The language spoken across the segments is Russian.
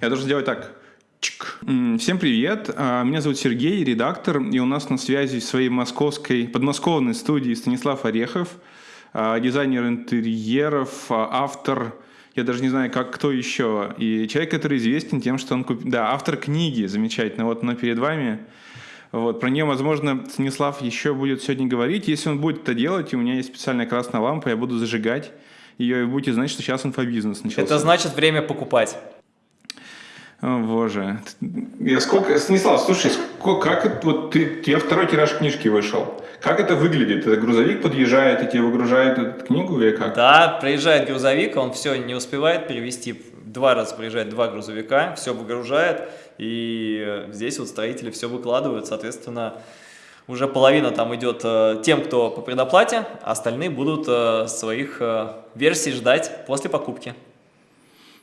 Я должен сделать так. Чик. Всем привет, а, меня зовут Сергей, редактор, и у нас на связи в своей московской, подмосковной студии Станислав Орехов, а, дизайнер интерьеров, а, автор, я даже не знаю, как кто еще, и человек, который известен тем, что он купил, да, автор книги, замечательно, вот она перед вами, вот, про нее, возможно, Станислав еще будет сегодня говорить, если он будет это делать, и у меня есть специальная красная лампа, я буду зажигать ее, и будете знать, что сейчас инфобизнес начался. Это значит время покупать. О, боже. Я сколько... Станислав, слушай, сколько, как. Вот ты, у тебя второй тираж книжки вышел. Как это выглядит? Это грузовик подъезжает и тебе выгружает эту книгу или как? Да, приезжает грузовик, он все не успевает перевести. Два раза приезжает два грузовика, все выгружает. И здесь вот строители все выкладывают, соответственно, уже половина там идет э, тем, кто по предоплате, а остальные будут э, своих э, версий ждать после покупки.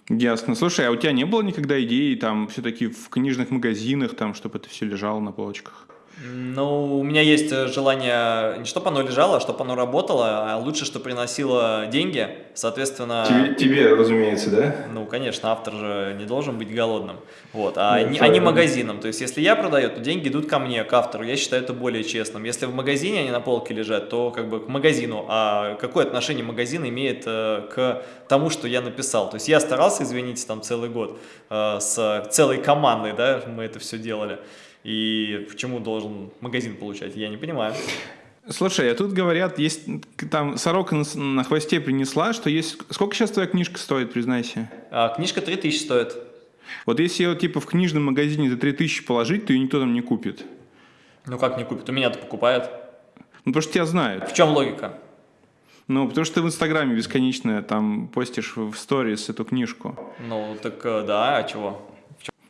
Ясно. Слушай, а у тебя не было никогда идеи там все-таки в книжных магазинах, там, чтобы это все лежало на полочках? Ну, у меня есть э, желание не чтобы оно лежало, а чтобы оно работало, а лучше, чтобы приносило деньги, соответственно... Тебе, тебе разумеется, да? Ну, конечно, автор же не должен быть голодным, вот, а, ну, не, а не магазином. То есть, если я продаю, то деньги идут ко мне, к автору, я считаю это более честным. Если в магазине они на полке лежат, то как бы к магазину, а какое отношение магазин имеет э, к тому, что я написал? То есть, я старался, извините, там целый год э, с целой командой, да, мы это все делали. И почему должен магазин получать, я не понимаю. Слушай, а тут говорят, есть там сорока на, на хвосте принесла, что есть... Сколько сейчас твоя книжка стоит, признайся? А, книжка 3000 стоит. Вот если ее типа в книжном магазине за 3000 положить, то ее никто там не купит. Ну как не купит? У меня-то покупают. Ну потому что тебя знают. В чем логика? Ну, потому что ты в Инстаграме бесконечно там постишь в сторис эту книжку. Ну, так э, да, а чего?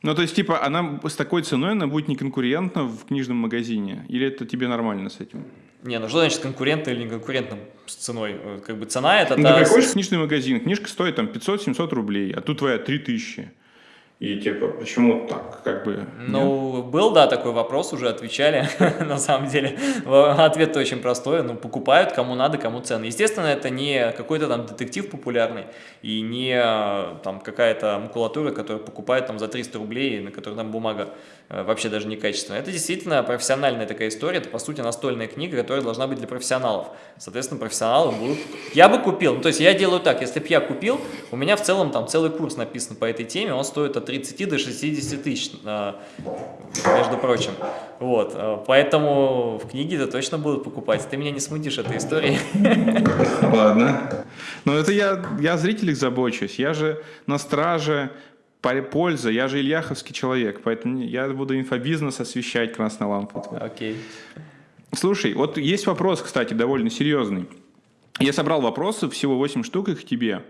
Ну, то есть, типа, она с такой ценой, она будет неконкурентна в книжном магазине? Или это тебе нормально с этим? Не, ну что значит конкурентно или неконкурентно с ценой? Э, как бы цена это... Ну, ты приходишь в книжный магазин, книжка стоит там 500-700 рублей, а тут твоя 3000. И типа, почему так, как бы... Ну, нет? был, да, такой вопрос, уже отвечали, на самом деле. Ответ очень простой, ну, покупают, кому надо, кому цены. Естественно, это не какой-то там детектив популярный, и не там какая-то макулатура, которую покупают там за 300 рублей, на которой там бумага вообще даже некачественная. Это действительно профессиональная такая история, это, по сути, настольная книга, которая должна быть для профессионалов. Соответственно, профессионалы будут... Я бы купил, ну, то есть я делаю так, если бы я купил, у меня в целом там целый курс написан по этой теме, он стоит от 30 до 60 тысяч, а, между прочим. Вот, а, поэтому в книге это точно будут покупать. Ты меня не смутишь этой историей. Ладно. Но это я, я о зрителях забочусь. Я же на страже пользы. Я же ильяховский человек, поэтому я буду инфобизнес освещать красной лампой. Окей. Okay. Слушай, вот есть вопрос, кстати, довольно серьезный. Я собрал вопросы, всего 8 штук их тебе.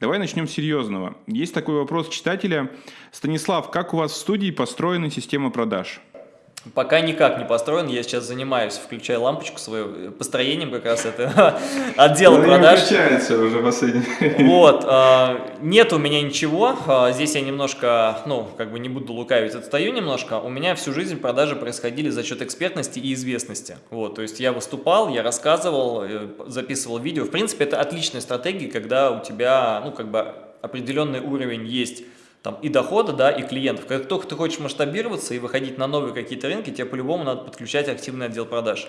Давай начнем с серьезного. Есть такой вопрос читателя. Станислав, как у вас в студии построена система продаж? Пока никак не построен, я сейчас занимаюсь, включая лампочку свою, построением как раз это отдела Но продаж. включается уже последний. Вот, э, нет у меня ничего, э, здесь я немножко, ну, как бы не буду лукавить, отстаю немножко. У меня всю жизнь продажи происходили за счет экспертности и известности. Вот, то есть я выступал, я рассказывал, э, записывал видео. В принципе, это отличная стратегия, когда у тебя, ну, как бы определенный уровень есть там, и дохода, да, и клиентов. Как только ты хочешь масштабироваться и выходить на новые какие-то рынки, тебе по-любому надо подключать активный отдел продаж.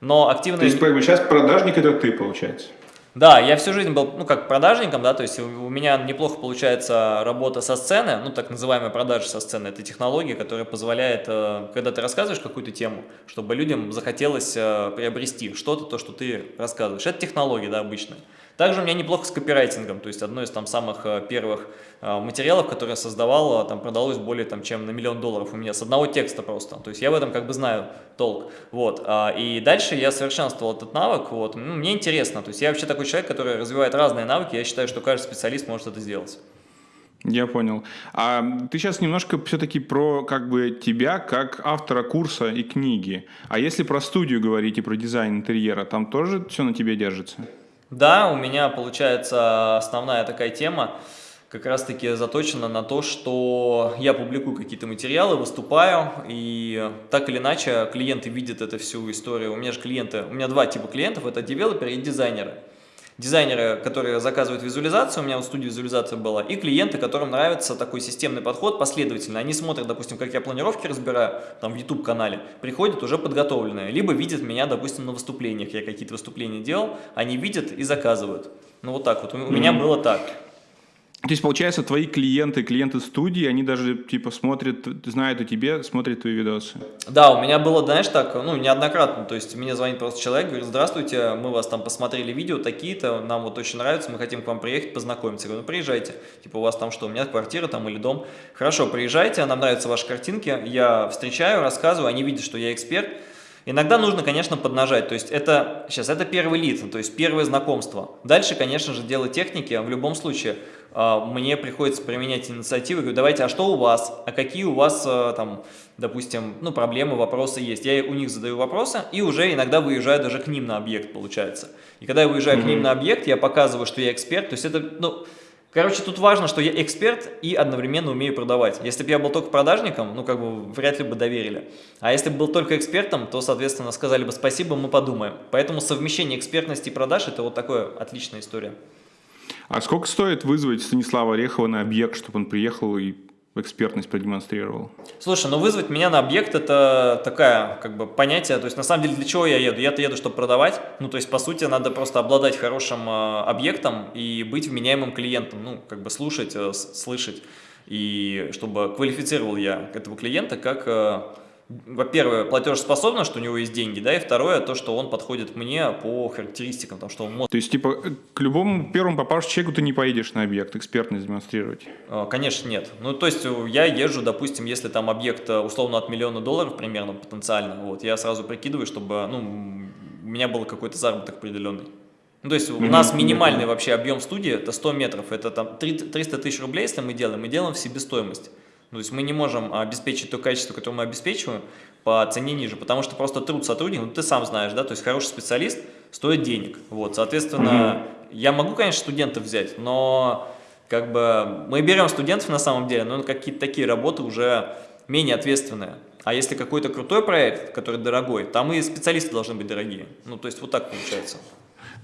Но активный... То есть, сейчас продажник это ты, получается? Да, я всю жизнь был, ну, как продажником, да, то есть у меня неплохо получается работа со сцены, ну, так называемая продажа со сцены. Это технология, которая позволяет, э, когда ты рассказываешь какую-то тему, чтобы людям захотелось э, приобрести что-то, то, что ты рассказываешь. Это технология, да, обычная. Также у меня неплохо с копирайтингом, то есть одно из там самых э, первых э, материалов, которые я создавал, э, там продалось более там, чем на миллион долларов у меня с одного текста просто. То есть я в этом как бы знаю толк. Вот. А, и дальше я совершенствовал этот навык. Вот. Ну, мне интересно. То есть я вообще такой человек, который развивает разные навыки. Я считаю, что каждый специалист может это сделать. Я понял. А ты сейчас немножко все-таки про как бы тебя как автора курса и книги. А если про студию говорить и про дизайн интерьера, там тоже все на тебе держится? Да, у меня получается основная такая тема как раз-таки заточена на то, что я публикую какие-то материалы, выступаю, и так или иначе клиенты видят эту всю историю. У меня же клиенты, у меня два типа клиентов, это девелоперы и дизайнеры. Дизайнеры, которые заказывают визуализацию, у меня в студии визуализация была, и клиенты, которым нравится такой системный подход, последовательно. Они смотрят, допустим, как я планировки разбираю, там в YouTube-канале, приходят уже подготовленные, либо видят меня, допустим, на выступлениях, я какие-то выступления делал, они видят и заказывают. Ну вот так вот, у -hmm. меня было так. То есть, получается, твои клиенты, клиенты студии, они даже, типа, смотрят, знают о тебе, смотрят твои видосы. Да, у меня было, знаешь, так, ну, неоднократно, то есть, мне звонит просто человек, говорит, здравствуйте, мы вас там посмотрели видео такие-то, нам вот очень нравится, мы хотим к вам приехать, познакомиться. Я говорю, ну, приезжайте, типа, у вас там что, у меня квартира там или дом. Хорошо, приезжайте, нам нравятся ваши картинки, я встречаю, рассказываю, они видят, что я эксперт, Иногда нужно, конечно, поднажать, то есть это, сейчас, это первый лид, то есть первое знакомство. Дальше, конечно же, дело техники, в любом случае, мне приходится применять инициативу, говорю, давайте, а что у вас, а какие у вас, а, там, допустим, ну, проблемы, вопросы есть. Я у них задаю вопросы и уже иногда выезжаю даже к ним на объект, получается. И когда я выезжаю mm -hmm. к ним на объект, я показываю, что я эксперт, то есть это, ну, Короче, тут важно, что я эксперт и одновременно умею продавать. Если бы я был только продажником, ну, как бы, вряд ли бы доверили. А если бы был только экспертом, то, соответственно, сказали бы спасибо, мы подумаем. Поэтому совмещение экспертности и продаж – это вот такая отличная история. А сколько стоит вызвать Станислава Орехова на объект, чтобы он приехал и экспертность продемонстрировал? Слушай, ну вызвать меня на объект это такая, как бы, понятие, то есть на самом деле для чего я еду? Я-то еду, чтобы продавать, ну то есть по сути надо просто обладать хорошим э, объектом и быть вменяемым клиентом, ну как бы слушать, э, слышать, и чтобы квалифицировал я этого клиента как... Э, во-первых, платежеспособность, что у него есть деньги, да, и второе, то, что он подходит мне по характеристикам, потому что он может... То есть, типа, к любому первому попавшему человеку ты не поедешь на объект экспертность демонстрировать? А, конечно, нет. Ну, то есть, я езжу, допустим, если там объект э, условно от миллиона долларов примерно потенциально, вот, я сразу прикидываю, чтобы, ну, у меня был какой-то заработок определенный. Ну, то есть, у нас минимальный вообще объем студии, это 100 метров, это там 300 тысяч рублей, если мы делаем, мы делаем в себестоимость. То есть мы не можем обеспечить то качество, которое мы обеспечиваем, по цене ниже, потому что просто труд сотрудника, ну ты сам знаешь, да, то есть хороший специалист стоит денег, вот, соответственно, -hmm. я могу, конечно, студентов взять, но как бы мы берем студентов на самом деле, но какие-то такие работы уже менее ответственные. А если какой-то крутой проект, который дорогой, там и специалисты должны быть дорогие. Ну, то есть вот так получается.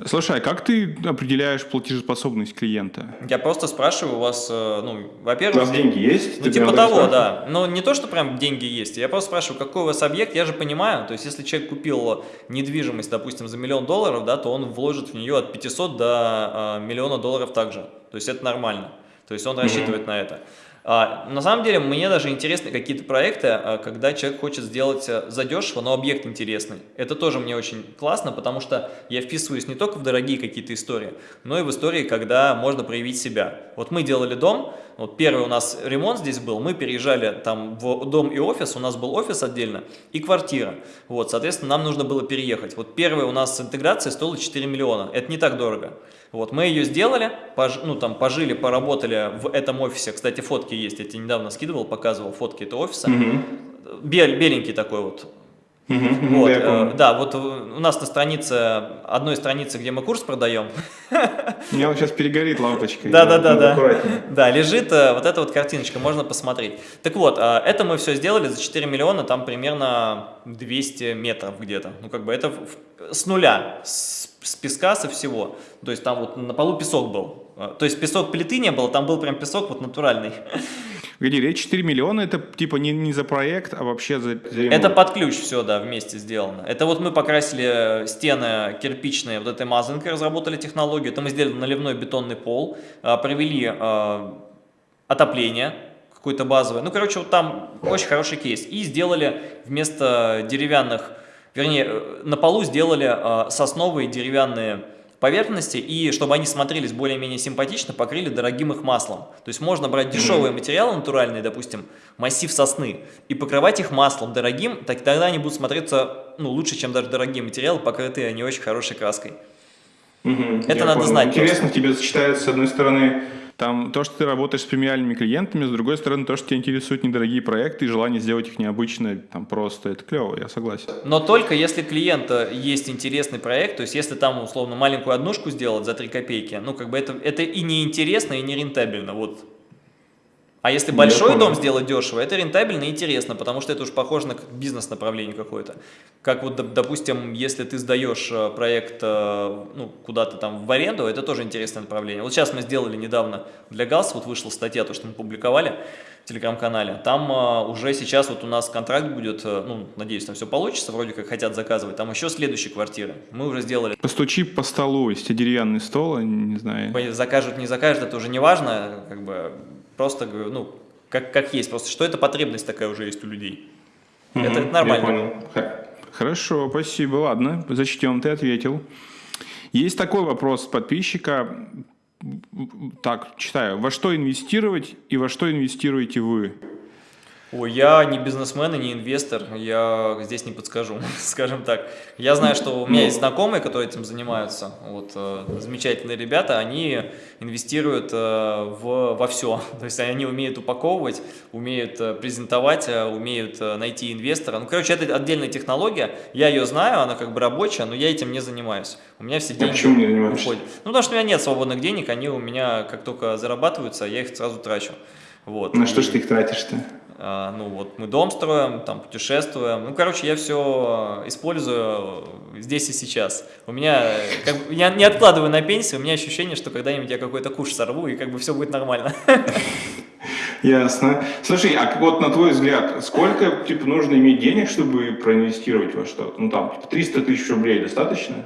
Слушай, а как ты определяешь платежеспособность клиента? Я просто спрашиваю у вас, э, ну, во-первых... У вас деньги есть? Ну, типа того, да. Но не то, что прям деньги есть. Я просто спрашиваю, какой у вас объект, я же понимаю. То есть, если человек купил недвижимость, допустим, за миллион долларов, да, то он вложит в нее от 500 до э, миллиона долларов также. То есть, это нормально. То есть, он рассчитывает mm -hmm. на это. А, на самом деле, мне даже интересны какие-то проекты, а, когда человек хочет сделать э, задешево, но объект интересный. Это тоже мне очень классно, потому что я вписываюсь не только в дорогие какие-то истории, но и в истории, когда можно проявить себя. Вот мы делали дом, вот первый у нас ремонт здесь был, мы переезжали там в дом и офис, у нас был офис отдельно и квартира. Вот, соответственно, нам нужно было переехать. Вот первая у нас интеграция стоила 4 миллиона, это не так дорого. Вот, мы ее сделали, пож, ну, там, пожили, поработали в этом офисе. Кстати, фотки есть, я тебе недавно скидывал, показывал фотки этого офиса. Угу. Бел, беленький такой вот. Угу, вот, э, да, вот у нас на странице, одной странице, где мы курс продаем. У меня вот сейчас перегорит лампочка. Да, да, да, да. Да, лежит э, вот эта вот картиночка, можно посмотреть. Так вот, э, это мы все сделали за 4 миллиона, там примерно 200 метров где-то. Ну, как бы это с нуля, с с песка, со всего. То есть там вот на полу песок был. А, то есть песок плиты не было, там был прям песок вот натуральный. Погоди, речь 4 миллиона, это типа не, не за проект, а вообще за, за Это под ключ все, да, вместе сделано. Это вот мы покрасили стены кирпичные вот этой мазанкой, разработали технологию. Это мы сделали наливной бетонный пол, а, провели э, отопление, какое-то базовое. Ну, короче, вот там очень хороший кейс. И сделали вместо деревянных вернее, э, на полу сделали э, сосновые деревянные поверхности, и чтобы они смотрелись более-менее симпатично, покрыли дорогим их маслом. То есть можно брать дешевые материалы натуральные, допустим, массив сосны, и покрывать их маслом дорогим, так тогда они будут смотреться ну, лучше, чем даже дорогие материалы, покрытые не очень хорошей краской. Угу, Это надо понял. знать. Интересно, просто. тебе сочетается, с одной стороны, там то, что ты работаешь с премиальными клиентами, с другой стороны, то, что тебя интересуют недорогие проекты и желание сделать их необычно, там просто, это клево, я согласен. Но только если клиента есть интересный проект, то есть если там, условно, маленькую однушку сделать за 3 копейки, ну, как бы это, это и не интересно, и не рентабельно, вот. А если большой дом сделать дешево, это рентабельно и интересно, потому что это уж похоже на бизнес-направление какое-то. Как вот, допустим, если ты сдаешь э, проект э, ну, куда-то там в аренду, это тоже интересное направление. Вот сейчас мы сделали недавно для ГАЗ, вот вышла статья, то, что мы публиковали в телеграм-канале. Там uh, уже сейчас вот у нас контракт будет, ну, надеюсь, там все получится, вроде как хотят заказывать. Там еще следующие квартиры. Мы уже сделали. Постучи по столу, если деревянный стол, не знаю. Закажут, не закажут, это уже не важно, как бы Просто, ну, как, как есть. Просто что это потребность такая уже есть у людей. Угу, это, это нормально. Я понял. Хорошо, спасибо. Ладно, зачтем, ты ответил. Есть такой вопрос подписчика. Так, читаю. Во что инвестировать и во что инвестируете вы? Ой, я не бизнесмен и не инвестор, я здесь не подскажу, скажем так. Я знаю, что у меня есть знакомые, которые этим занимаются, вот, э, замечательные ребята, они инвестируют э, в, во все, то есть они умеют упаковывать, умеют э, презентовать, э, умеют э, найти инвестора. Ну, короче, это отдельная технология, я ее знаю, она как бы рабочая, но я этим не занимаюсь. У меня все деньги почему не уходят. Ну, потому что у меня нет свободных денег, они у меня как только зарабатываются, я их сразу трачу. Вот. На что ж ты их тратишь-то? А, ну вот мы дом строим, там путешествуем. Ну, короче, я все использую здесь и сейчас. У меня, как, я не откладываю на пенсию, у меня ощущение, что когда-нибудь я какой-то куш сорву, и как бы все будет нормально. Ясно. Слушай, а вот на твой взгляд, сколько типа нужно иметь денег, чтобы проинвестировать во что-то? Ну там, типа 300 тысяч рублей достаточно?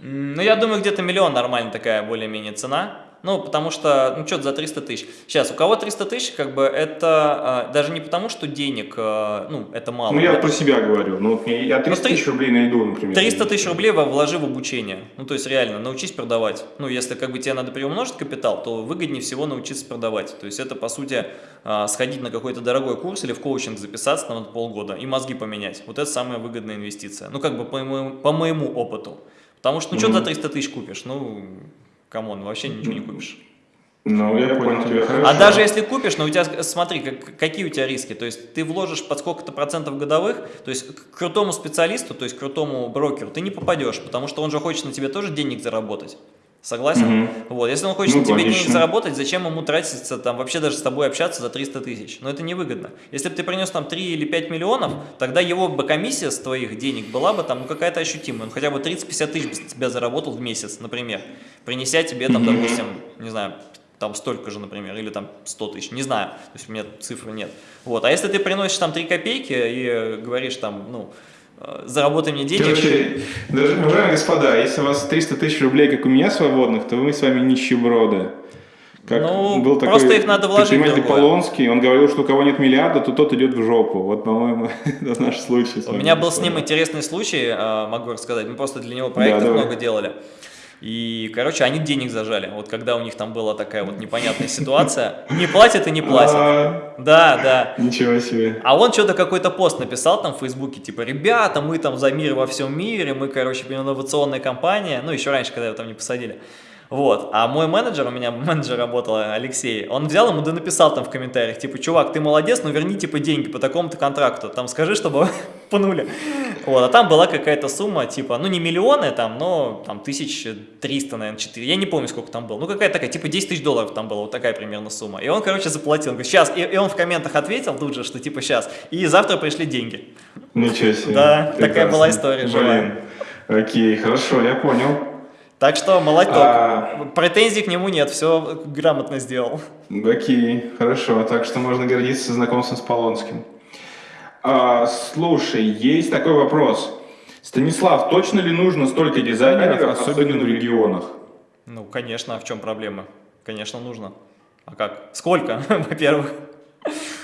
Ну, я думаю, где-то миллион нормально такая более-менее цена. Ну, потому что, ну, что-то за 300 тысяч. Сейчас, у кого 300 тысяч, как бы, это а, даже не потому, что денег, а, ну, это мало. Ну, я это... про себя говорю. Ну, я 300 ну, тысяч рублей найду, например. 300 тысяч рублей вложи в обучение. Ну, то есть, реально, научись продавать. Ну, если, как бы, тебе надо приумножить капитал, то выгоднее всего научиться продавать. То есть, это, по сути, а, сходить на какой-то дорогой курс или в коучинг записаться на полгода и мозги поменять. Вот это самая выгодная инвестиция. Ну, как бы, по моему, по моему опыту. Потому что, ну, mm -hmm. что за 300 тысяч купишь? Ну, come on, вообще ничего не купишь. Ну, я понял тебя хорошо. А даже если купишь, но ну, у тебя, смотри, как, какие у тебя риски. То есть ты вложишь под сколько-то процентов годовых, то есть к крутому специалисту, то есть к крутому брокеру ты не попадешь, потому что он же хочет на тебе тоже денег заработать. Согласен? Угу. Вот, если он хочет ну, тебе денег заработать, зачем ему тратиться, там, вообще даже с тобой общаться за 300 тысяч? Но это невыгодно. Если бы ты принес там 3 или 5 миллионов, тогда его бы комиссия с твоих денег была бы там ну, какая-то ощутимая. Он хотя бы 30-50 тысяч с тебя заработал в месяц, например, принеся тебе там, угу. допустим, не знаю, там столько же, например, или там 100 тысяч, не знаю, то есть у меня цифры нет. Вот, а если ты приносишь там 3 копейки и говоришь там, ну, заработай мне денег. Короче, уважаемые господа, если у вас 300 тысяч рублей, как у меня, свободных, то мы с вами нищеброды. Как ну, был такой просто их надо вложить в Полонский, он говорил, что у кого нет миллиарда, то тот идет в жопу. Вот, по-моему, это наш случай. У меня был с ним интересный случай, э, могу рассказать. Мы просто для него проекты да, много делали. И, короче, они денег зажали. Вот когда у них там была такая вот непонятная ситуация. Не платят и не платят. А. Да, да. Ничего себе. А он что-то какой-то пост написал там в Фейсбуке, типа, ребята, мы там за мир во всем мире, мы, короче, инновационная компания. Ну, еще раньше, когда его там не посадили. Вот, а мой менеджер, у меня менеджер работал, Алексей, он взял ему да написал там в комментариях, типа, чувак, ты молодец, но верни, типа, деньги по такому-то контракту, там, скажи, чтобы пнули. Вот, а там была какая-то сумма, типа, ну, не миллионы там, но там 1300, наверное, 4, я не помню, сколько там было, ну, какая такая, типа, 10 тысяч долларов там было, вот такая примерно сумма. И он, короче, заплатил, он говорит, сейчас, и, и он в комментах ответил тут же, что, типа, сейчас, и завтра пришли деньги. Ничего себе. Да, Прекрасно. такая была история. Блин, окей, хорошо, я понял. Так что молоток. А... Претензий к нему нет, все грамотно сделал. Окей, хорошо. Так что можно гордиться знакомством с Полонским. А, слушай, есть такой вопрос. Станислав, точно ли нужно столько дизайнеров, особенно в регионах? Ну, конечно, а в чем проблема? Конечно, нужно. А как? Сколько, во-первых?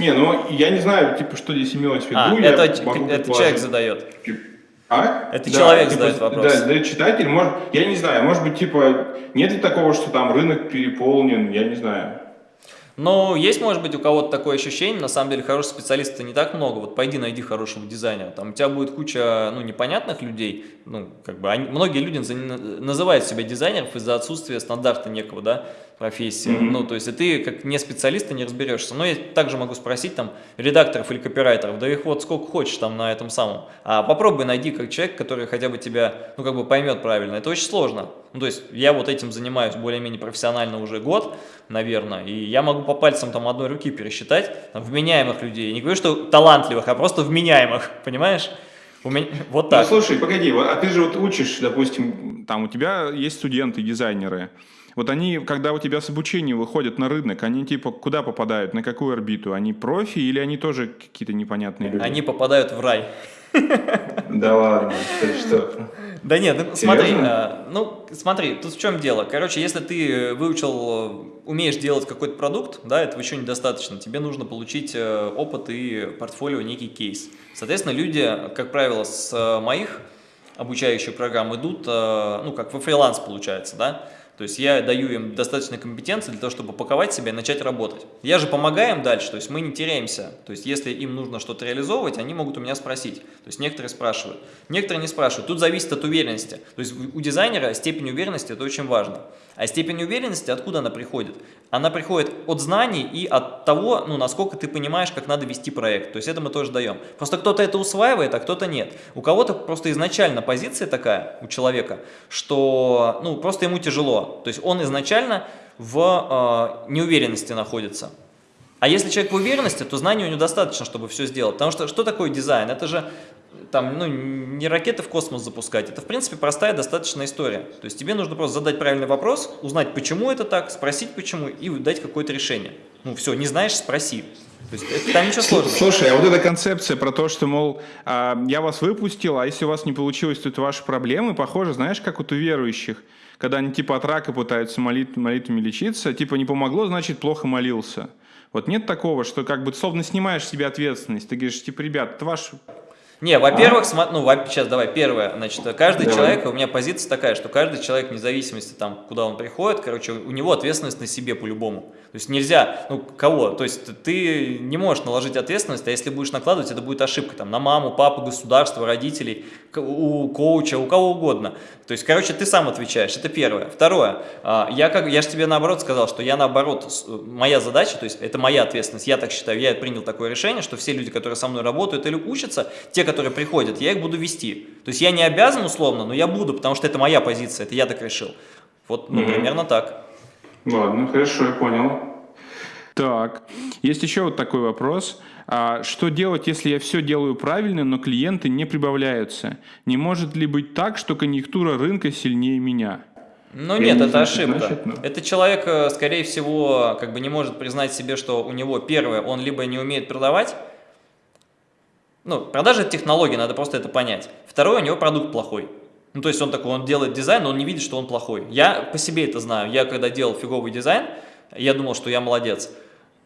Не, ну, я не знаю, типа, что здесь имелось в виду. А, это, это человек задает. А? Это да, человек типа, задает вопрос. Да, задает читатель. Может, я не знаю, может быть, типа, нет ли такого, что там рынок переполнен, я не знаю. Но есть, может быть, у кого-то такое ощущение, на самом деле, хороших специалистов не так много, вот пойди найди хорошего дизайнера, там у тебя будет куча, ну, непонятных людей, ну, как бы, они, многие люди называют себя дизайнеров из-за отсутствия стандарта некого, да, профессия. Mm -hmm. Ну, то есть, и ты как не специалист, ты не разберешься. Но я также могу спросить там редакторов или копирайтеров, да их вот сколько хочешь там на этом самом. А попробуй найди как человек, который хотя бы тебя, ну, как бы поймет правильно. Это очень сложно. Ну, то есть, я вот этим занимаюсь более-менее профессионально уже год, наверное, и я могу по пальцам там одной руки пересчитать там, вменяемых людей. Не говорю, что талантливых, а просто вменяемых, понимаешь? У меня вот ну, так. Ну, слушай, погоди, а ты же вот учишь, допустим, там у тебя есть студенты, дизайнеры, вот они, когда у тебя с обучения выходят на рынок, они типа куда попадают, на какую орбиту? Они профи или они тоже какие-то непонятные люди? Они попадают в рай. Да ладно, ты что? Да нет, ну, смотри, а, ну смотри, тут в чем дело. Короче, если ты выучил, умеешь делать какой-то продукт, да, этого еще недостаточно. Тебе нужно получить э, опыт и портфолио, некий кейс. Соответственно, люди, как правило, с моих обучающих программ идут, э, ну, как во фриланс получается, да, то есть я даю им достаточно компетенции для того, чтобы упаковать себя и начать работать. Я же помогаю им дальше, то есть мы не теряемся. То есть если им нужно что-то реализовывать, они могут у меня спросить. То есть некоторые спрашивают, некоторые не спрашивают. Тут зависит от уверенности. То есть у дизайнера степень уверенности – это очень важно. А степень уверенности откуда она приходит? Она приходит от знаний и от того, ну, насколько ты понимаешь, как надо вести проект. То есть это мы тоже даем. Просто кто-то это усваивает, а кто-то нет. У кого-то просто изначально позиция такая у человека, что ну, просто ему тяжело. То есть он изначально в э, неуверенности находится. А если человек в уверенности, то знаний у него достаточно, чтобы все сделать. Потому что что такое дизайн? Это же там, ну, не ракеты в космос запускать. Это, в принципе, простая достаточно история. То есть тебе нужно просто задать правильный вопрос, узнать, почему это так, спросить почему и дать какое-то решение. Ну все, не знаешь, спроси. То есть это, там ничего сложного. Слушай, а вот эта концепция про то, что, мол, а, я вас выпустил, а если у вас не получилось, то это ваши проблемы, похоже, знаешь, как вот у верующих, когда они типа от рака пытаются молит, молитвами лечиться, типа не помогло, значит плохо молился. Вот нет такого, что как бы словно снимаешь себе ответственность. Ты говоришь, типа, ребят, это ваш не, во-первых, а? ну, сейчас давай, первое, значит, каждый давай. человек, у меня позиция такая, что каждый человек, вне зависимости, там, куда он приходит, короче, у него ответственность на себе по-любому. То есть нельзя, ну, кого? То есть ты не можешь наложить ответственность, а если будешь накладывать, это будет ошибка там на маму, папу, государство, родителей, у коуча, у кого угодно. То есть, короче, ты сам отвечаешь, это первое. Второе, а, я, как, я же тебе наоборот сказал, что я наоборот, моя задача, то есть это моя ответственность, я так считаю, я принял такое решение, что все люди, которые со мной работают или учатся, те, которые приходят, я их буду вести. То есть я не обязан условно, но я буду, потому что это моя позиция, это я так решил. Вот, ну, mm -hmm. примерно так. Ладно, хорошо, я понял. Так, есть еще вот такой вопрос. А что делать, если я все делаю правильно, но клиенты не прибавляются? Не может ли быть так, что конъюнктура рынка сильнее меня? Ну нет, не это знаю, ошибка. Значит, но... Это человек, э, скорее всего, как бы не может признать себе, что у него первое, он либо не умеет продавать, ну, продажа – это технология, надо просто это понять. Второе, у него продукт плохой. Ну, то есть он такой, он делает дизайн, но он не видит, что он плохой. Я по себе это знаю. Я когда делал фиговый дизайн, я думал, что я молодец.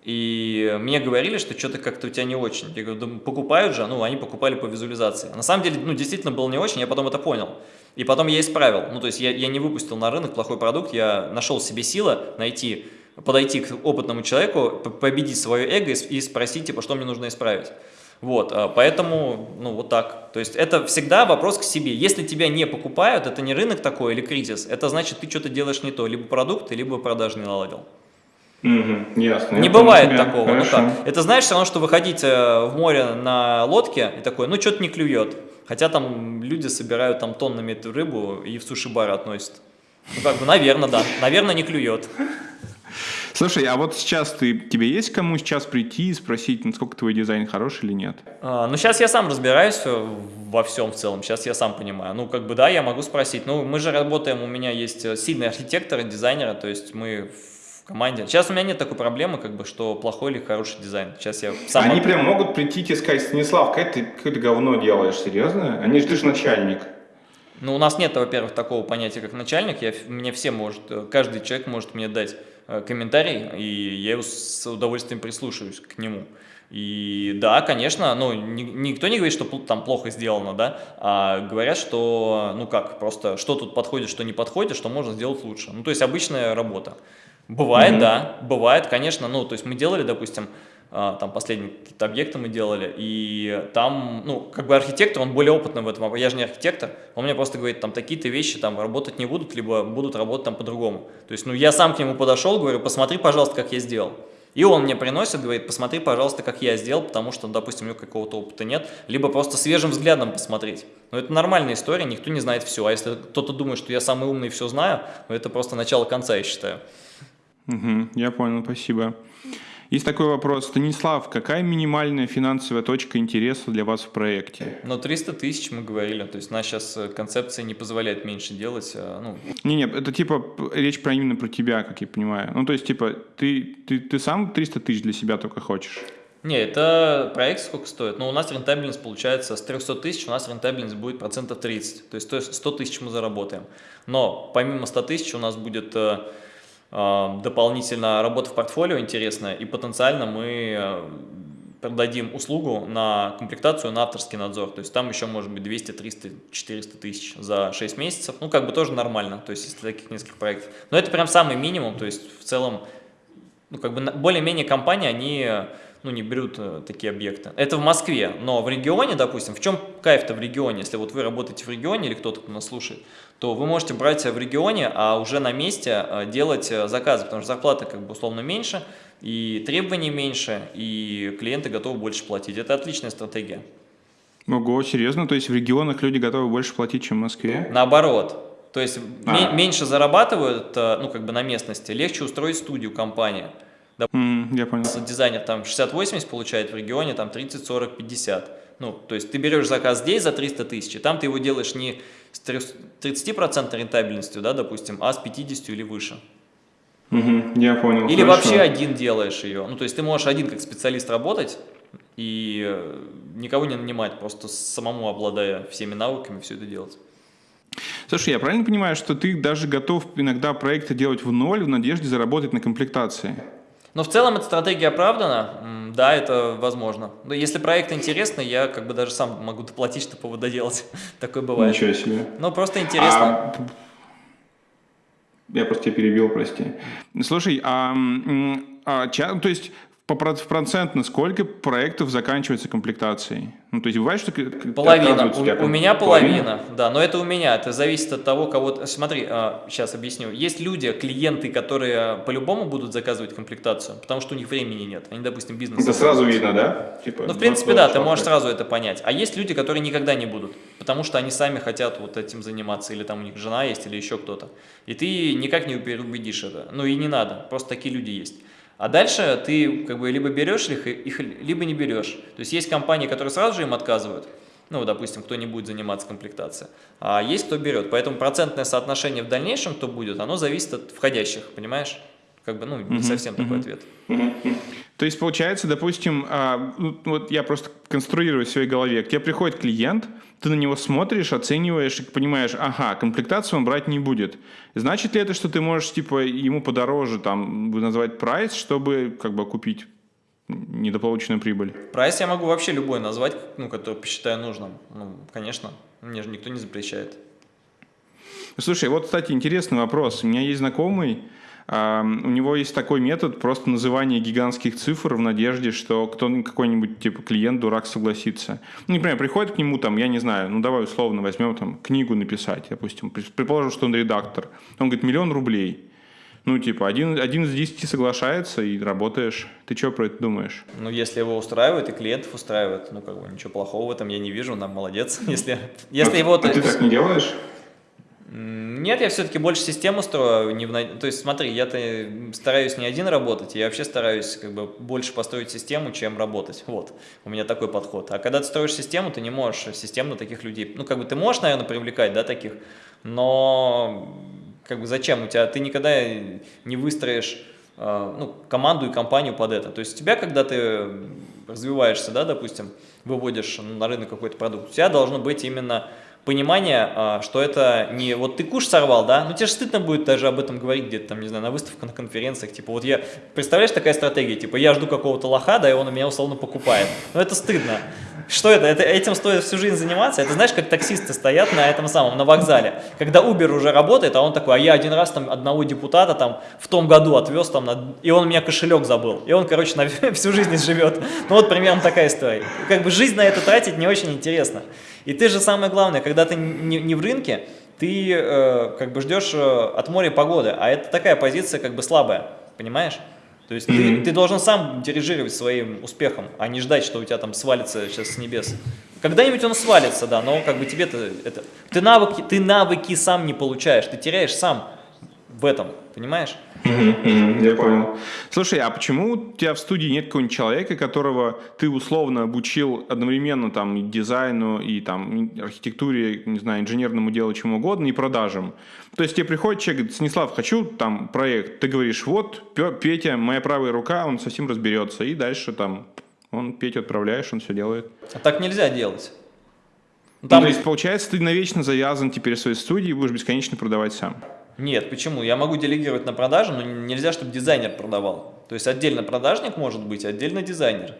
И мне говорили, что что-то как-то у тебя не очень. Я говорю, покупают же, ну, они покупали по визуализации. На самом деле, ну, действительно было не очень, я потом это понял. И потом я исправил. Ну, то есть я, я не выпустил на рынок плохой продукт, я нашел себе силы найти, подойти к опытному человеку, победить свое эго и спросить, типа, что мне нужно исправить. Вот, а, поэтому, ну, вот так. То есть это всегда вопрос к себе. Если тебя не покупают, это не рынок такой или кризис, это значит, ты что-то делаешь не то, либо продукт, либо продажи не наладил. Угу, ясно. Не бывает тебя. такого. Ну, как? Это знаешь, все равно, что выходить э, в море на лодке и такой, ну, что-то не клюет. Хотя там люди собирают там тоннами эту рыбу и в суши-бары относят. Ну, как бы, наверное, да. Наверное, не клюет. Слушай, а вот сейчас ты, тебе есть кому сейчас прийти и спросить, насколько твой дизайн хороший или нет? А, ну, сейчас я сам разбираюсь во всем в целом, сейчас я сам понимаю. Ну, как бы, да, я могу спросить. Ну, мы же работаем, у меня есть э, сильные архитекторы, дизайнеры, то есть мы в команде. Сейчас у меня нет такой проблемы, как бы, что плохой или хороший дизайн. Сейчас я сам... Они прям могут прийти и сказать, Станислав, как ты какое-то говно делаешь, серьезно? Они же ты же начальник. Ну, у нас нет, во-первых, такого понятия, как начальник. Я, мне все может, э, каждый человек может мне дать Э, комментарий, и я с удовольствием прислушаюсь к нему. И да, конечно, ну, ни, никто не говорит, что там плохо сделано, да, а говорят, что, ну как, просто что тут подходит, что не подходит, что можно сделать лучше. Ну, то есть обычная работа. Бывает, mm -hmm. да, бывает, конечно, ну, то есть мы делали, допустим, там последние какие-то объекты мы делали, и там, ну, как бы архитектор, он более опытный в этом, я же не архитектор, он мне просто говорит, там, такие-то вещи там работать не будут, либо будут работать там по-другому. То есть, ну, я сам к нему подошел, говорю, посмотри, пожалуйста, как я сделал. И он мне приносит, говорит, посмотри, пожалуйста, как я сделал, потому что, допустим, у него какого-то опыта нет, либо просто свежим взглядом посмотреть. Но это нормальная история, никто не знает все. А если кто-то думает, что я самый умный и все знаю, ну, это просто начало конца, я считаю. Угу, я понял, спасибо. Есть такой вопрос. Станислав, какая минимальная финансовая точка интереса для вас в проекте? Ну, 300 тысяч мы говорили. То есть, у нас сейчас э, концепция не позволяет меньше делать. А, ну... Не-не, это типа речь про именно про тебя, как я понимаю. Ну, то есть, типа, ты, ты, ты сам 300 тысяч для себя только хочешь? Не, это проект сколько стоит? Ну, у нас рентабельность получается с 300 тысяч, у нас рентабельность будет процентов 30. То есть 100 тысяч мы заработаем. Но помимо 100 тысяч у нас будет э, дополнительно работа в портфолио интересная, и потенциально мы э, продадим услугу на комплектацию на авторский надзор. То есть там еще может быть 200, 300, 400 тысяч за 6 месяцев. Ну, как бы тоже нормально, то есть если таких нескольких проектов. Но это прям самый минимум, то есть в целом, ну, как бы более-менее компании, они ну, не берут э, такие объекты. Это в Москве, но в регионе, допустим, в чем кайф-то в регионе? Если вот вы работаете в регионе или кто-то нас слушает, то вы можете брать в регионе, а уже на месте э, делать э, заказы, потому что зарплата как бы условно меньше, и требований меньше, и клиенты готовы больше платить. Это отличная стратегия. Ого, серьезно? То есть в регионах люди готовы больше платить, чем в Москве? Наоборот. То есть а. меньше зарабатывают, ну, как бы на местности, легче устроить студию компании. Mm, я понял. Дизайнер там 60-80 получает в регионе, там 30, 40, 50. Ну, то есть ты берешь заказ здесь за 300 тысяч, и там ты его делаешь не с 30% рентабельностью, да, допустим, а с 50 или выше. Угу, я понял. Или Хорошо. вообще один делаешь ее. Ну, то есть ты можешь один как специалист работать и э, никого не нанимать, просто самому обладая всеми навыками все это делать. Слушай, я правильно понимаю, что ты даже готов иногда проекты делать в ноль в надежде заработать на комплектации? Но в целом эта стратегия оправдана, да, это возможно. Но если проект интересный, я как бы даже сам могу доплатить, чтобы его доделать. Такое бывает. Ничего себе. Ну, просто интересно. А... Я просто тебя перебил, прости. Слушай, а, а, то есть по процентно сколько проектов заканчивается комплектацией? Ну, то есть бывает, что Половина. У, у меня половина, половина, да, но это у меня, это зависит от того, кого... Смотри, сейчас а, объясню. Есть люди, клиенты, которые по-любому будут заказывать комплектацию, потому что у них времени нет. Они, допустим, бизнес... Это сразу видно, да? Типа, ну, в принципе, да, ты можешь сразу это понять. А есть люди, которые никогда не будут, потому что они сами хотят вот этим заниматься, или там у них жена есть, или еще кто-то. И ты никак не переубедишь это. Ну и не надо, просто такие люди есть. А дальше ты как бы либо берешь их, их, либо не берешь. То есть есть компании, которые сразу же им отказывают, ну, допустим, кто не будет заниматься комплектацией, а есть кто берет. Поэтому процентное соотношение в дальнейшем, кто будет, оно зависит от входящих, понимаешь? Как бы, ну, не совсем такой ответ. То есть, получается, допустим, а, ну, вот я просто конструирую в своей голове, к тебе приходит клиент, ты на него смотришь, оцениваешь и понимаешь, ага, комплектацию он брать не будет. Значит ли это, что ты можешь, типа, ему подороже, там, назвать прайс, чтобы, как бы, купить недополученную прибыль? Прайс я могу вообще любой назвать, ну, который посчитаю нужным. Ну, конечно, мне же никто не запрещает. Слушай, вот, кстати, интересный вопрос. У меня есть знакомый, у него есть такой метод просто называния гигантских цифр в надежде, что кто какой-нибудь типа клиент дурак согласится. Ну, например, приходит к нему там, я не знаю, ну давай условно возьмем там книгу написать, допустим, предположим, что он редактор. Он говорит, миллион рублей. Ну, типа, один, один из десяти соглашается и работаешь. Ты что про это думаешь? Ну, если его устраивает и клиентов устраивает, ну, как бы ничего плохого в этом я не вижу, нам молодец. Если, если а, его... А ты так не делаешь? Нет, я все-таки больше систему строю. Не в... То есть смотри, я-то стараюсь не один работать, я вообще стараюсь как бы больше построить систему, чем работать. Вот, у меня такой подход. А когда ты строишь систему, ты не можешь системно таких людей... Ну, как бы ты можешь, наверное, привлекать, да, таких, но как бы зачем? У тебя ты никогда не выстроишь э, ну, команду и компанию под это. То есть у тебя, когда ты развиваешься, да, допустим, выводишь на рынок какой-то продукт, у тебя должно быть именно понимание, а, что это не вот ты куш сорвал, да, ну тебе же стыдно будет даже об этом говорить где-то там, не знаю, на выставках, на конференциях, типа вот я, представляешь, такая стратегия, типа я жду какого-то лоха, да, и он меня условно покупает, ну это стыдно. Что это? это? Этим стоит всю жизнь заниматься? Это знаешь, как таксисты стоят на этом самом, на вокзале, когда Uber уже работает, а он такой, а я один раз там одного депутата там в том году отвез там, и он у меня кошелек забыл, и он, короче, на всю жизнь живет. Ну вот примерно такая история. Как бы жизнь на это тратить не очень интересно. И ты же самое главное, когда ты не, не в рынке, ты э, как бы ждешь э, от моря погоды, а это такая позиция как бы слабая, понимаешь? То есть ты, ты должен сам дирижировать своим успехом, а не ждать, что у тебя там свалится сейчас с небес. Когда-нибудь он свалится, да, но как бы тебе-то это... Ты навыки, ты навыки сам не получаешь, ты теряешь сам в этом, понимаешь? Я понял. Слушай, а почему у тебя в студии нет какого-нибудь человека, которого ты условно обучил одновременно там и дизайну, и там архитектуре, не знаю, инженерному делу, чему угодно, и продажам? То есть тебе приходит человек, говорит, Станислав, хочу там проект, ты говоришь, вот, Петя, моя правая рука, он совсем разберется, и дальше там он Петю отправляешь, он все делает. А так нельзя делать. Ну, там... Ну, то есть, получается, ты навечно завязан теперь в своей студии и будешь бесконечно продавать сам. Нет, почему? Я могу делегировать на продажу, но нельзя, чтобы дизайнер продавал. То есть отдельно продажник может быть, отдельно дизайнер.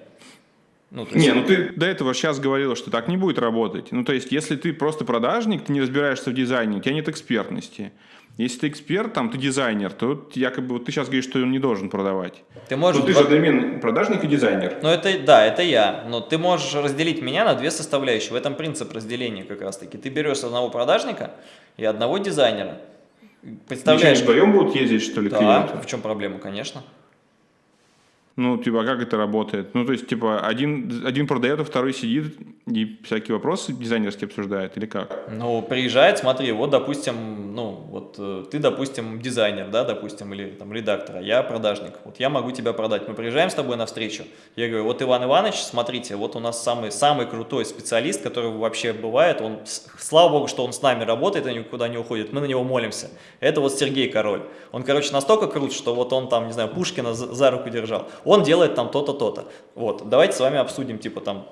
Ну, есть... Не, ну ты до этого сейчас говорил, что так не будет работать. Ну, то есть, если ты просто продажник, ты не разбираешься в дизайне, у тебя нет экспертности. Если ты эксперт, там, ты дизайнер, то якобы вот ты сейчас говоришь, что он не должен продавать. Ты можешь... Но ты же одновременно продажник и дизайнер. Ну, это, да, это я. Но ты можешь разделить меня на две составляющие. В этом принцип разделения как раз-таки. Ты берешь одного продажника и одного дизайнера. Представляешь? Они вдвоем будут ездить, что ли, да, клиенты? в чем проблема, конечно. Ну, типа, а как это работает? Ну, то есть, типа, один, один продает, а второй сидит и всякие вопросы дизайнерские обсуждает, или как? Ну, приезжает, смотри, вот, допустим, ну, вот э, ты, допустим, дизайнер, да, допустим, или там редактор, а я продажник. Вот я могу тебя продать. Мы приезжаем с тобой на встречу. Я говорю, вот Иван Иванович, смотрите, вот у нас самый, самый крутой специалист, который вообще бывает. Он, слава богу, что он с нами работает и никуда не уходит. Мы на него молимся. Это вот Сергей Король. Он, короче, настолько крут, что вот он там, не знаю, Пушкина за, за руку держал он делает там то-то, то-то. Вот, давайте с вами обсудим, типа, там,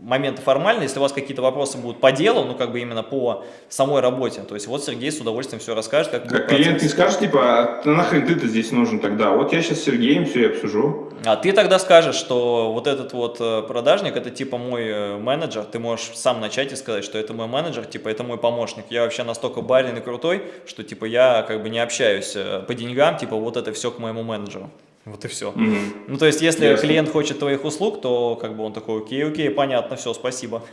моменты формальные, если у вас какие-то вопросы будут по делу, ну, как бы именно по самой работе, то есть вот Сергей с удовольствием все расскажет. Как, как клиент не скажет, типа, а нахрен ты-то здесь нужен тогда? Вот я сейчас с Сергеем все и обсужу. А ты тогда скажешь, что вот этот вот э, продажник, это типа мой э, менеджер, ты можешь сам начать и сказать, что это мой менеджер, типа, это мой помощник. Я вообще настолько барин и крутой, что, типа, я как бы не общаюсь э, по деньгам, типа, вот это все к моему менеджеру. Вот и все. Угу. Ну, то есть, если Ясно. клиент хочет твоих услуг, то как бы он такой, окей, окей, понятно, все, спасибо.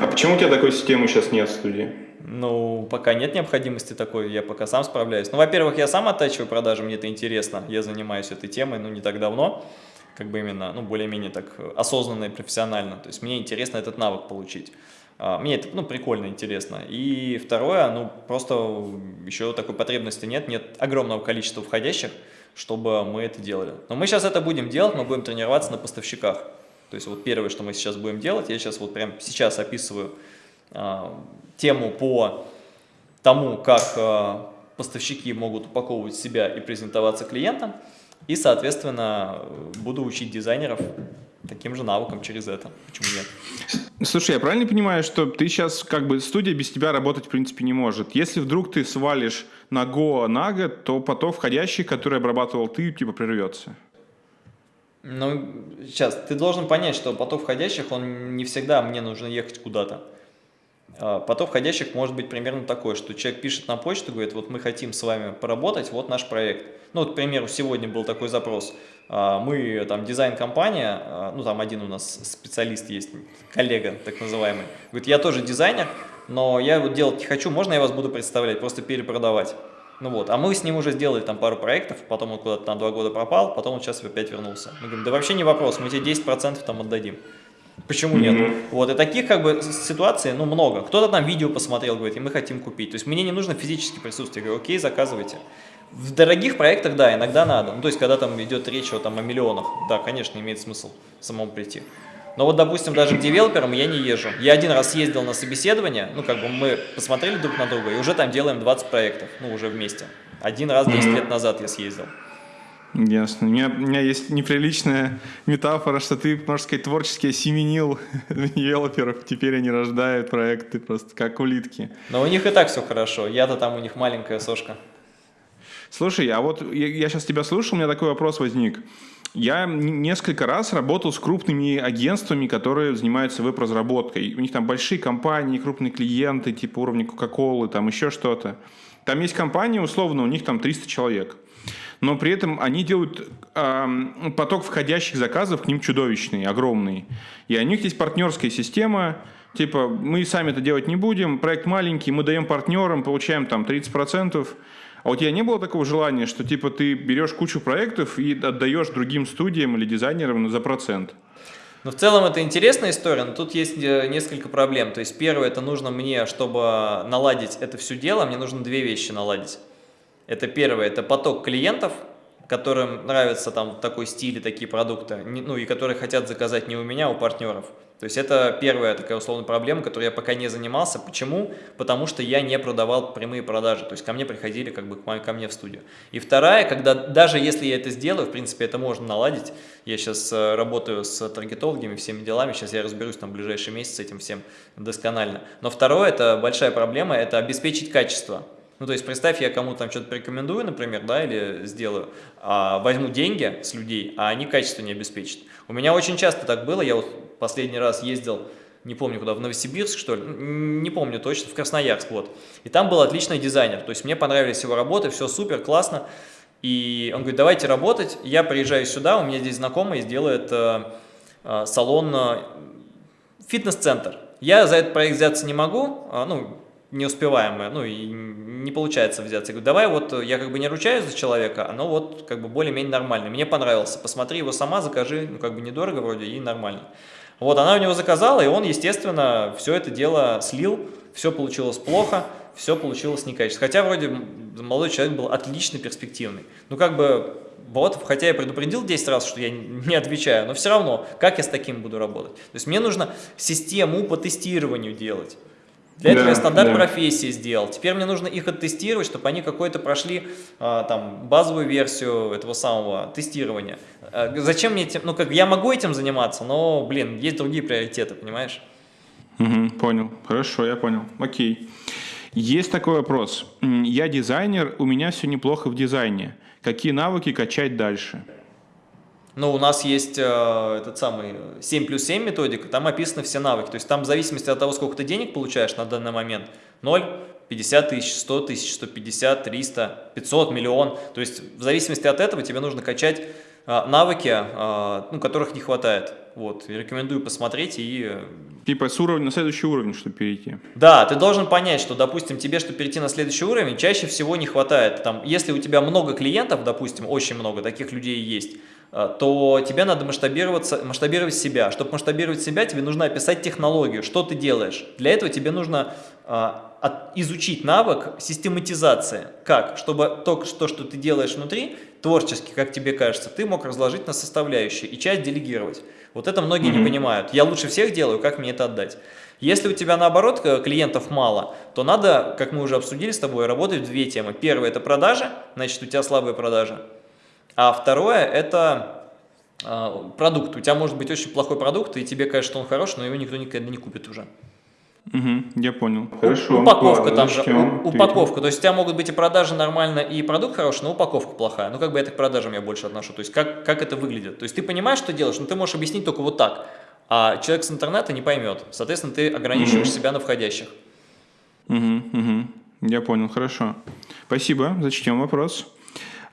А почему у тебя такой системы сейчас нет в студии? Ну, пока нет необходимости такой, я пока сам справляюсь. Ну, во-первых, я сам оттачиваю продажи, мне это интересно, я занимаюсь этой темой, ну, не так давно, как бы именно, ну, более-менее так осознанно и профессионально, то есть мне интересно этот навык получить. А, мне это, ну, прикольно, интересно. И второе, ну, просто еще такой потребности нет, нет огромного количества входящих, чтобы мы это делали. Но мы сейчас это будем делать, мы будем тренироваться на поставщиках. То есть вот первое, что мы сейчас будем делать, я сейчас вот прямо сейчас описываю э, тему по тому, как э, поставщики могут упаковывать себя и презентоваться клиентам. И, соответственно, буду учить дизайнеров таким же навыкам через это. Почему нет? Слушай, я правильно понимаю, что ты сейчас, как бы, студия без тебя работать, в принципе, не может? Если вдруг ты свалишь на Go на год, то поток входящих, который обрабатывал ты, типа, прервется? Ну, сейчас, ты должен понять, что поток входящих, он не всегда мне нужно ехать куда-то. А, поток входящих может быть примерно такой, что человек пишет на почту, говорит, вот мы хотим с вами поработать, вот наш проект. Ну, вот, к примеру, сегодня был такой запрос. А, мы, там, дизайн-компания, а, ну, там один у нас специалист есть, коллега так называемый, говорит, я тоже дизайнер, но я вот делать не хочу, можно я вас буду представлять, просто перепродавать. Ну вот, а мы с ним уже сделали там пару проектов, потом он куда-то на два года пропал, потом он сейчас опять вернулся. Мы говорим, да вообще не вопрос, мы тебе 10% там отдадим. Почему нет? Mm -hmm. Вот, и таких как бы ситуаций, ну, много. Кто-то там видео посмотрел, говорит, и мы хотим купить. То есть мне не нужно физически присутствие. Я говорю, окей, заказывайте. В дорогих проектах, да, иногда надо. Ну, то есть, когда там идет речь о, там, о миллионах, да, конечно, имеет смысл самому прийти. Но вот, допустим, даже к девелоперам я не езжу. Я один раз ездил на собеседование, ну, как бы мы посмотрели друг на друга, и уже там делаем 20 проектов, ну, уже вместе. Один раз 10 лет назад я съездил. Ясно. У меня, у меня есть неприличная метафора, что ты, можно сказать, творчески осеменил девелоперов. Теперь они рождают проекты просто как улитки. Но у них и так все хорошо. Я-то там у них маленькая сошка. Слушай, а вот я, я сейчас тебя слушал, у меня такой вопрос возник. Я несколько раз работал с крупными агентствами, которые занимаются веб-разработкой. У них там большие компании, крупные клиенты, типа уровня Coca-Cola, там еще что-то. Там есть компания, условно, у них там 300 человек но при этом они делают э, поток входящих заказов к ним чудовищный, огромный. И у них есть партнерская система, типа мы сами это делать не будем, проект маленький, мы даем партнерам, получаем там 30%. А у тебя не было такого желания, что типа ты берешь кучу проектов и отдаешь другим студиям или дизайнерам за процент? Ну, в целом это интересная история, но тут есть э, несколько проблем. То есть первое, это нужно мне, чтобы наладить это все дело, мне нужно две вещи наладить. Это первое, это поток клиентов, которым нравится там такой стиль и такие продукты, ну и которые хотят заказать не у меня, а у партнеров. То есть это первая такая условная проблема, которой я пока не занимался. Почему? Потому что я не продавал прямые продажи, то есть ко мне приходили как бы ко мне в студию. И вторая, когда даже если я это сделаю, в принципе это можно наладить, я сейчас э, работаю с таргетологами, всеми делами, сейчас я разберусь там в ближайший месяц с этим всем досконально. Но второе, это большая проблема, это обеспечить качество. Ну, то есть, представь, я кому-то там что-то порекомендую, например, да, или сделаю, а, возьму деньги с людей, а они качество не обеспечат. У меня очень часто так было, я вот последний раз ездил, не помню куда, в Новосибирск, что ли, не помню точно, в Красноярск, вот. И там был отличный дизайнер, то есть мне понравились его работы, все супер, классно. И он говорит, давайте работать, я приезжаю сюда, у меня здесь знакомый сделает э, э, салон, э, фитнес-центр. Я за этот проект взяться не могу, э, ну, неуспеваемое, ну и не получается взяться. Я говорю, давай вот, э, я как бы не ручаюсь за человека, оно вот как бы более-менее нормально. Мне понравился, посмотри его сама, закажи, ну как бы недорого вроде и нормально. Вот она у него заказала, и он, естественно, все это дело слил, все получилось плохо, все получилось некачественно. Хотя вроде молодой человек был отлично перспективный. Ну как бы вот, хотя я предупредил 10 раз, что я не отвечаю, но все равно, как я с таким буду работать? То есть мне нужно систему по тестированию делать. Для этого да, я стандарт да. профессии сделал. Теперь мне нужно их оттестировать, чтобы они какой-то прошли а, там базовую версию этого самого тестирования. А, зачем мне этим? Ну, как я могу этим заниматься, но, блин, есть другие приоритеты, понимаешь? Угу, понял. Хорошо, я понял. Окей. Есть такой вопрос. Я дизайнер, у меня все неплохо в дизайне. Какие навыки качать дальше? Но у нас есть э, этот самый 7 плюс 7 методика, там описаны все навыки. То есть там в зависимости от того, сколько ты денег получаешь на данный момент, 0, 50 тысяч, 100 тысяч, 150, 300, 500, миллион. То есть в зависимости от этого тебе нужно качать э, навыки, э, ну, которых не хватает. Вот, рекомендую посмотреть и... Э, типа с уровня на следующий уровень, чтобы перейти. Да, ты должен понять, что, допустим, тебе, чтобы перейти на следующий уровень, чаще всего не хватает. Там, если у тебя много клиентов, допустим, очень много, таких людей есть, то тебе надо масштабироваться, масштабировать себя. Чтобы масштабировать себя, тебе нужно описать технологию, что ты делаешь. Для этого тебе нужно э, изучить навык систематизации. Как? Чтобы то, что, что ты делаешь внутри, творчески, как тебе кажется, ты мог разложить на составляющие и часть делегировать. Вот это многие mm -hmm. не понимают. Я лучше всех делаю, как мне это отдать? Если у тебя наоборот э, клиентов мало, то надо, как мы уже обсудили с тобой, работать в две темы. Первое – это продажи, значит, у тебя слабые продажи. А второе – это а, продукт. У тебя может быть очень плохой продукт, и тебе кажется, что он хороший, но его никто никогда не купит уже. Угу, я понял. Хорошо. Упаковка ладно, там же. Упаковка. То есть у тебя могут быть и продажи нормально, и продукт хороший, но упаковка плохая. Ну, как бы это к продажам я больше отношу. То есть как, как это выглядит. То есть ты понимаешь, что делаешь, но ты можешь объяснить только вот так. А человек с интернета не поймет. Соответственно, ты ограничиваешь угу. себя на входящих. Угу, угу. Я понял, хорошо. Спасибо. Зачтем вопрос.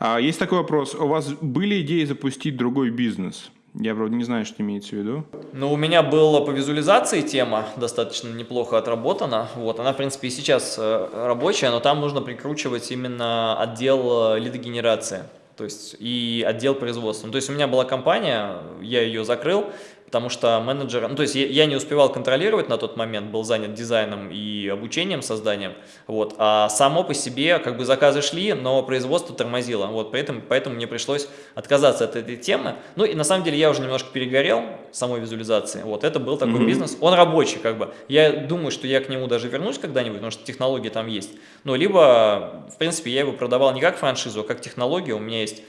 А, есть такой вопрос. У вас были идеи запустить другой бизнес? Я, вроде не знаю, что имеется в виду. Ну, у меня была по визуализации тема достаточно неплохо отработана. Вот, она, в принципе, и сейчас э, рабочая, но там нужно прикручивать именно отдел э, лидогенерации. То есть и отдел производства. Ну, то есть у меня была компания, я ее закрыл, потому что менеджер, ну, то есть я, я не успевал контролировать на тот момент, был занят дизайном и обучением, созданием, вот, а само по себе как бы заказы шли, но производство тормозило, вот, поэтому, поэтому мне пришлось отказаться от этой темы, ну и на самом деле я уже немножко перегорел самой визуализации, вот, это был такой mm -hmm. бизнес, он рабочий как бы, я думаю, что я к нему даже вернусь когда-нибудь, потому что технологии там есть, ну, либо, в принципе, я его продавал не как франшизу, а как технологию, у меня есть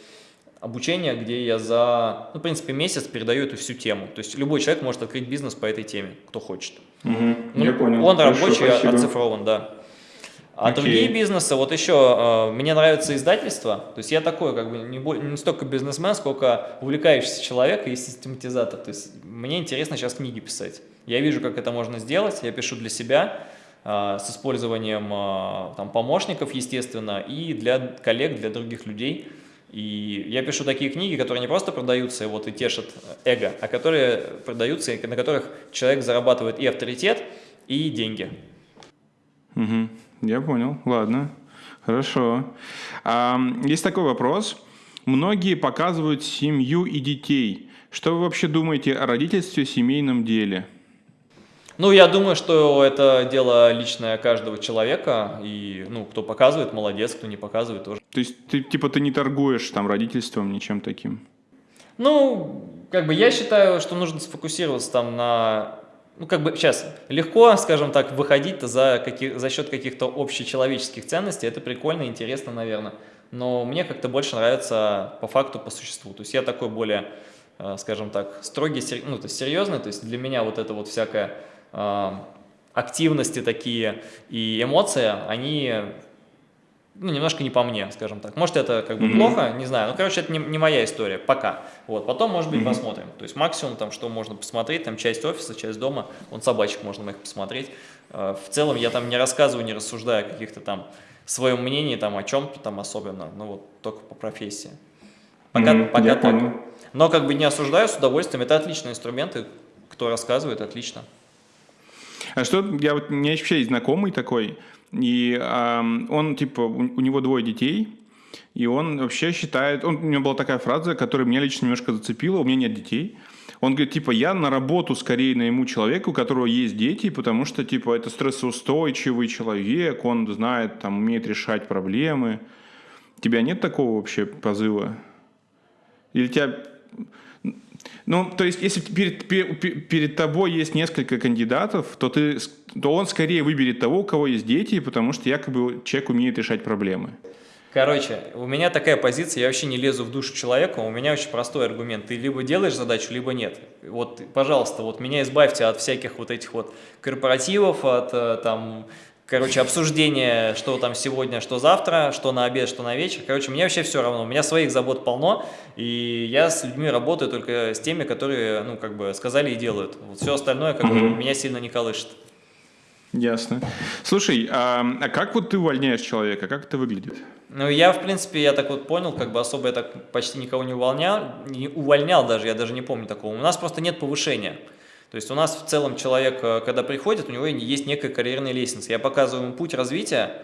обучение, где я за, ну, в принципе, месяц передаю эту всю тему. То есть любой человек может открыть бизнес по этой теме, кто хочет. Угу, ну, я понял. Он Хорошо, рабочий, спасибо. оцифрован, да. А Окей. другие бизнесы, вот еще, э, мне нравится издательство, то есть я такой, как бы, не, не столько бизнесмен, сколько увлекающийся человек и систематизатор, то есть мне интересно сейчас книги писать. Я вижу, как это можно сделать, я пишу для себя, э, с использованием э, там, помощников, естественно, и для коллег, для других людей. И я пишу такие книги, которые не просто продаются вот, и тешат эго, а которые продаются, на которых человек зарабатывает и авторитет, и деньги. Угу. Я понял, ладно, хорошо. А, есть такой вопрос. Многие показывают семью и детей. Что вы вообще думаете о родительстве, семейном деле? Ну, я думаю, что это дело личное каждого человека, и, ну, кто показывает, молодец, кто не показывает, тоже. То есть, ты, типа, ты не торгуешь там родительством, ничем таким? Ну, как бы я считаю, что нужно сфокусироваться там на ну, как бы сейчас легко, скажем так, выходить за, каких, за счет каких-то общечеловеческих ценностей, это прикольно, интересно, наверное, но мне как-то больше нравится по факту, по существу, то есть я такой более, э, скажем так, строгий, ну, то есть серьезный, то есть для меня вот это вот всякая э, активности такие и эмоции, они ну, немножко не по мне, скажем так. Может, это как бы mm -hmm. плохо, не знаю. Ну, короче, это не, не моя история пока. Вот, потом, может быть, mm -hmm. посмотрим. То есть максимум, там, что можно посмотреть, там, часть офиса, часть дома, вон собачек можно моих посмотреть. Э, в целом, я там не рассказываю, не рассуждаю о каких-то там своем мнении, там, о чем-то там особенно, ну, вот, только по профессии. Пока, mm -hmm. пока так. Понял. Но как бы не осуждаю с удовольствием, это отличные инструменты, кто рассказывает, отлично. А что, я вот, у меня вообще есть знакомый такой, и э, он, типа, у, у него двое детей, и он вообще считает, он, у него была такая фраза, которая меня лично немножко зацепила, у меня нет детей. Он говорит, типа, я на работу скорее найму человека, у которого есть дети, потому что, типа, это стрессоустойчивый человек, он знает, там, умеет решать проблемы. Тебя нет такого вообще позыва? Или тебя ну, то есть, если перед, перед, тобой есть несколько кандидатов, то, ты, то он скорее выберет того, у кого есть дети, потому что якобы человек умеет решать проблемы. Короче, у меня такая позиция, я вообще не лезу в душу человека, у меня очень простой аргумент. Ты либо делаешь задачу, либо нет. Вот, пожалуйста, вот меня избавьте от всяких вот этих вот корпоративов, от э, там короче, обсуждение, что там сегодня, что завтра, что на обед, что на вечер. Короче, мне вообще все равно, у меня своих забот полно, и я с людьми работаю только с теми, которые, ну, как бы сказали и делают. Вот все остальное, как бы, меня сильно не колышет. Ясно. Слушай, а, а как вот ты увольняешь человека? Как это выглядит? Ну, я, в принципе, я так вот понял, как бы особо я так почти никого не увольнял, не увольнял даже, я даже не помню такого. У нас просто нет повышения. То есть у нас в целом человек, э, когда приходит, у него есть некая карьерная лестница. Я показываю ему путь развития,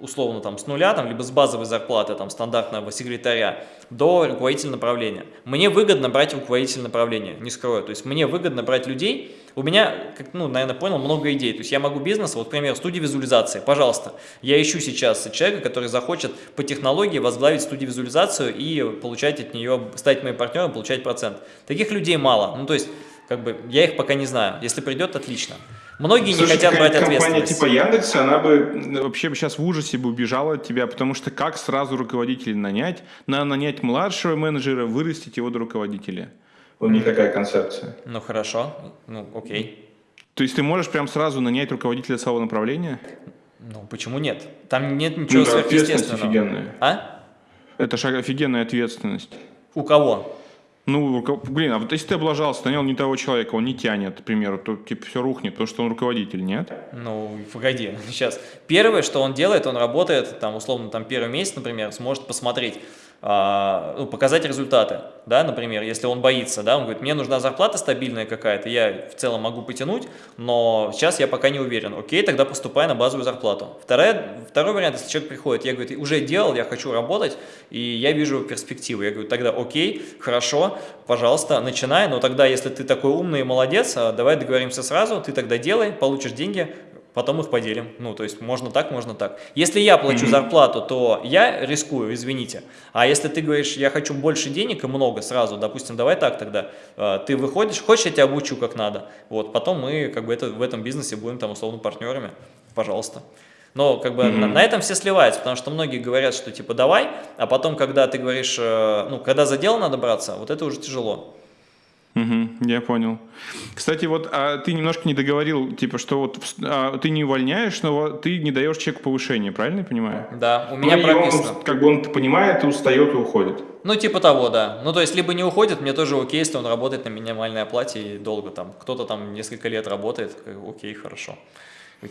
условно там с нуля, там, либо с базовой зарплаты там, стандартного секретаря до руководителя направления. Мне выгодно брать руководитель направления, не скрою. То есть мне выгодно брать людей. У меня, как, ну, наверное, понял, много идей. То есть я могу бизнес, вот, например, студия визуализации. Пожалуйста, я ищу сейчас человека, который захочет по технологии возглавить студию визуализацию и получать от нее, стать моим партнером, получать процент. Таких людей мало. Ну, то есть как бы я их пока не знаю. Если придет, отлично. Многие Слушай, не хотят брать ответственность. Компания типа Яндекса, она бы вообще сейчас в ужасе бы убежала от тебя, потому что как сразу руководителя нанять? Надо нанять младшего менеджера, вырастить его до руководителя. У них такая концепция. Ну хорошо, ну окей. То есть ты можешь прям сразу нанять руководителя своего направления? Ну почему нет? Там нет ничего ну, сверхъестественного. офигенная. А? Это шаг офигенная ответственность. У кого? Ну, блин, а вот если ты облажался, нанял не того человека, он не тянет, к примеру, то типа все рухнет, потому что он руководитель, нет? Ну, погоди, сейчас. Первое, что он делает, он работает, там, условно, там, первый месяц, например, сможет посмотреть, а, ну, показать результаты, да, например, если он боится, да, он говорит, мне нужна зарплата стабильная какая-то, я в целом могу потянуть, но сейчас я пока не уверен, окей, тогда поступай на базовую зарплату. Вторая, второй вариант, если человек приходит, я, говорю, уже делал, я хочу работать, и я вижу перспективу, я говорю, тогда окей, хорошо, пожалуйста, начинай, но тогда, если ты такой умный и молодец, а, давай договоримся сразу, ты тогда делай, получишь деньги, потом их поделим. Ну, то есть можно так, можно так. Если я плачу mm -hmm. зарплату, то я рискую, извините. А если ты говоришь, я хочу больше денег и много сразу, допустим, давай так тогда, э, ты выходишь, хочешь, я тебя обучу как надо. Вот, потом мы как бы это, в этом бизнесе будем там условно партнерами, пожалуйста. Но как бы mm -hmm. на, на этом все сливаются, потому что многие говорят, что типа давай, а потом, когда ты говоришь, э, ну, когда за дело надо браться, вот это уже тяжело. Угу, я понял. Кстати, вот а ты немножко не договорил, типа, что вот а, ты не увольняешь, но ты не даешь человеку повышения, правильно я понимаю? Да, у меня ну, прописано. Он, как бы он понимает, устает и уходит. Ну, типа того, да. Ну, то есть, либо не уходит, мне тоже окей, если он работает на минимальной оплате и долго там. Кто-то там несколько лет работает, окей, хорошо.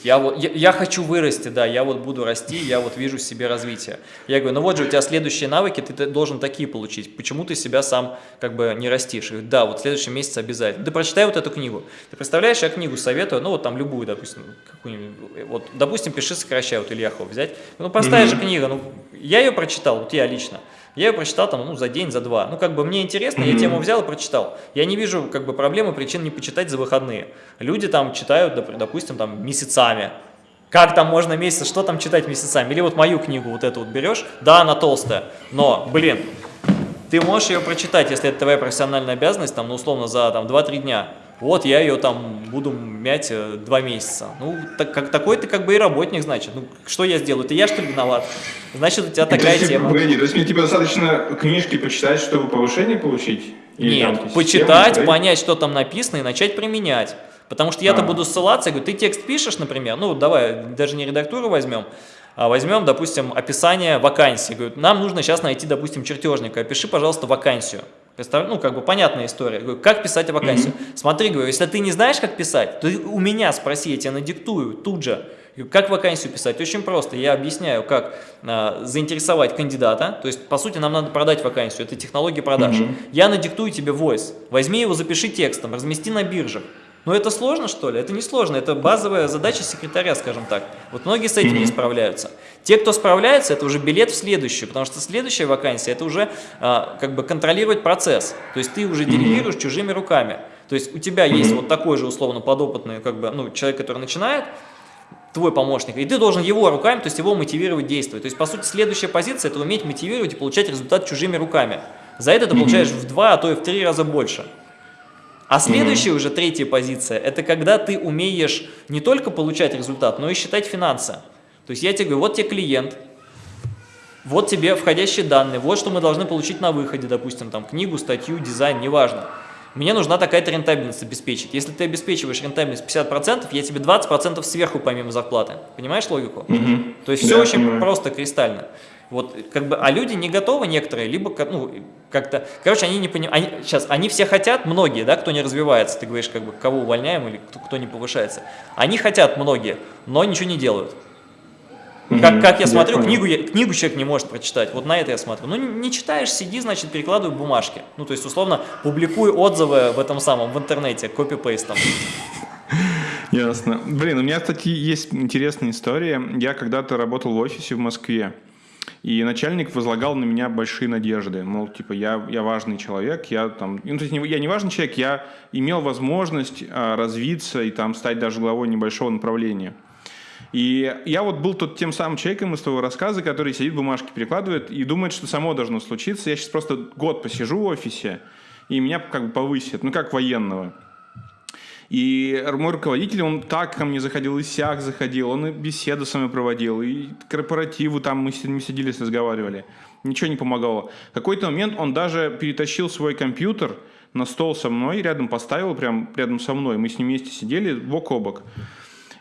Я, вот, я, я хочу вырасти, да, я вот буду расти, я вот вижу в себе развитие. Я говорю, ну вот же у тебя следующие навыки, ты должен такие получить. Почему ты себя сам как бы не растишь? говорю, да, вот в следующем месяце обязательно. Ты прочитай вот эту книгу. Ты представляешь, я книгу советую, ну вот там любую, допустим, какую-нибудь, вот, допустим, «Пиши, сокращай», вот Ильяхова взять. Ну простая mm -hmm. же книга, ну я ее прочитал, вот я лично. Я ее прочитал там, ну, за день, за два. Ну, как бы мне интересно, я тему взял и прочитал. Я не вижу, как бы, проблемы, причин не почитать за выходные. Люди там читают, допустим, там, месяцами. Как там можно месяц, что там читать месяцами? Или вот мою книгу вот эту вот берешь, да, она толстая, но, блин, ты можешь ее прочитать, если это твоя профессиональная обязанность, там, ну, условно, за там 2-3 дня вот я ее там буду мять э, два месяца. Ну, так, как, такой ты как бы и работник, значит. Ну, что я сделаю? Ты я, что ли, виноват? Значит, у тебя такая то есть, тема. Погоди, то есть мне типа достаточно книжки почитать, чтобы повышение получить? Или Нет, там, почитать, систему, понять, что там написано и начать применять. Потому что я-то а. буду ссылаться, я говорю, ты текст пишешь, например, ну, давай, даже не редактуру возьмем, а возьмем, допустим, описание вакансии. Говорю, нам нужно сейчас найти, допустим, чертежника, опиши, пожалуйста, вакансию. Ну, как бы понятная история. Говорю, как писать вакансию? Mm -hmm. Смотри, говорю, если ты не знаешь, как писать, то у меня спроси, я тебе надиктую тут же. Как вакансию писать? Очень просто. Я объясняю, как а, заинтересовать кандидата. То есть, по сути, нам надо продать вакансию. Это технология продаж. Mm -hmm. Я надиктую тебе voice. Возьми его, запиши текстом, размести на биржах. Но это сложно, что ли? Это не сложно, это базовая задача секретаря, скажем так. Вот многие с этим не справляются. Те, кто справляется, это уже билет в следующую, потому что следующая вакансия – это уже а, как бы контролировать процесс. То есть ты уже делегируешь чужими руками. То есть у тебя есть вот такой же условно подопытный как бы, ну, человек, который начинает, твой помощник, и ты должен его руками, то есть его мотивировать действовать. То есть, по сути, следующая позиция – это уметь мотивировать и получать результат чужими руками. За это ты получаешь в два, а то и в три раза больше. А следующая mm -hmm. уже третья позиция, это когда ты умеешь не только получать результат, но и считать финансы. То есть я тебе говорю, вот тебе клиент, вот тебе входящие данные, вот что мы должны получить на выходе, допустим, там книгу, статью, дизайн, неважно. Мне нужна такая-то рентабельность обеспечить. Если ты обеспечиваешь рентабельность 50%, я тебе 20% сверху помимо зарплаты. Понимаешь логику? Mm -hmm. То есть все да, очень понимаю. просто, кристально. Вот, как бы, а люди не готовы некоторые, либо, ну, как-то, короче, они не понимают, они, сейчас, они все хотят, многие, да, кто не развивается, ты говоришь, как бы, кого увольняем или кто, кто не повышается, они хотят многие, но ничего не делают. Как, как я смотрю, я книгу, книгу человек не может прочитать, вот на это я смотрю. Ну, не, не читаешь, сиди, значит, перекладывай бумажки. Ну, то есть, условно, публикуй отзывы в этом самом, в интернете, копипейстом. Ясно. Блин, у меня, кстати, есть интересная история. Я когда-то работал в офисе в Москве. И начальник возлагал на меня большие надежды. Мол, типа, я, я важный человек, я там... Ну, то есть я не важный человек, я имел возможность а, развиться и там стать даже главой небольшого направления. И я вот был тот тем самым человеком из твоего рассказа, который сидит, бумажки перекладывает и думает, что само должно случиться. Я сейчас просто год посижу в офисе, и меня как бы повысят, ну, как военного. И мой руководитель, он так ко мне заходил, и сяк заходил, он и беседу с вами проводил, и корпоративы там мы, мы сидели, разговаривали. Ничего не помогало. В какой-то момент он даже перетащил свой компьютер на стол со мной, рядом поставил, прям рядом со мной. Мы с ним вместе сидели бок о бок.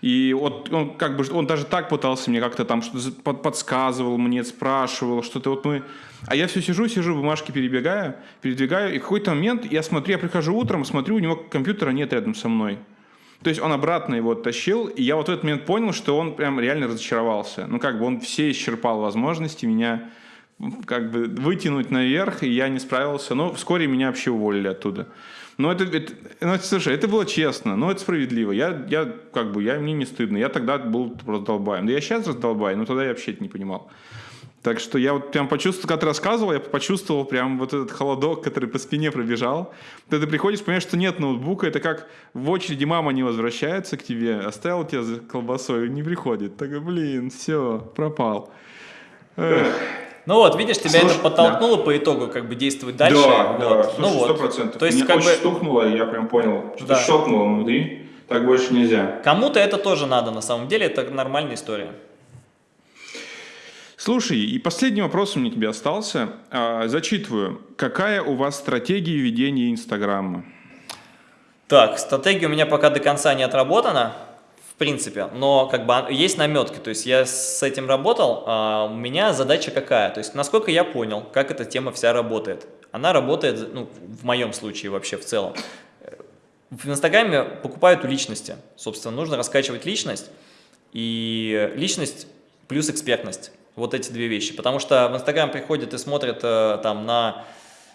И вот он как бы, он даже так пытался мне как-то там что-то подсказывал мне, спрашивал, что-то вот мы... А я все сижу, сижу, бумажки перебегаю, передвигаю, и в какой-то момент я смотрю, я прихожу утром, смотрю, у него компьютера нет рядом со мной. То есть он обратно его тащил, и я вот в этот момент понял, что он прям реально разочаровался. Ну, как бы он все исчерпал возможности меня как бы вытянуть наверх, и я не справился. Но вскоре меня вообще уволили оттуда. Но это, это, ну, слушай, это было честно, но это справедливо. Я, я как бы, я, мне не стыдно. Я тогда был раздолбаем. Да я сейчас раздолбай, но тогда я вообще это не понимал. Так что я вот прям почувствовал, когда ты рассказывал, я почувствовал прям вот этот холодок, который по спине пробежал. Когда ты приходишь, понимаешь, что нет ноутбука, это как в очереди мама не возвращается к тебе, оставил тебя за колбасой, не приходит. Так, блин, все, пропал. Эх. Ну вот, видишь, тебя Слушай, это подтолкнуло да. по итогу как бы действовать дальше. Да, вот. да, Слушай, ну вот. 100%. То есть, Меня как очень бы... стукнуло, и я прям понял, что да. щелкнуло внутри, так больше нельзя. Кому-то это тоже надо, на самом деле, это нормальная история. Слушай, и последний вопрос у меня тебе остался. А, зачитываю. Какая у вас стратегия ведения Инстаграма? Так, стратегия у меня пока до конца не отработана, в принципе, но как бы есть наметки, то есть я с этим работал, а у меня задача какая, то есть насколько я понял, как эта тема вся работает. Она работает, ну, в моем случае вообще в целом. В Инстаграме покупают у личности, собственно, нужно раскачивать личность, и личность плюс экспертность, вот эти две вещи, потому что в Инстаграм приходят и смотрят э, там на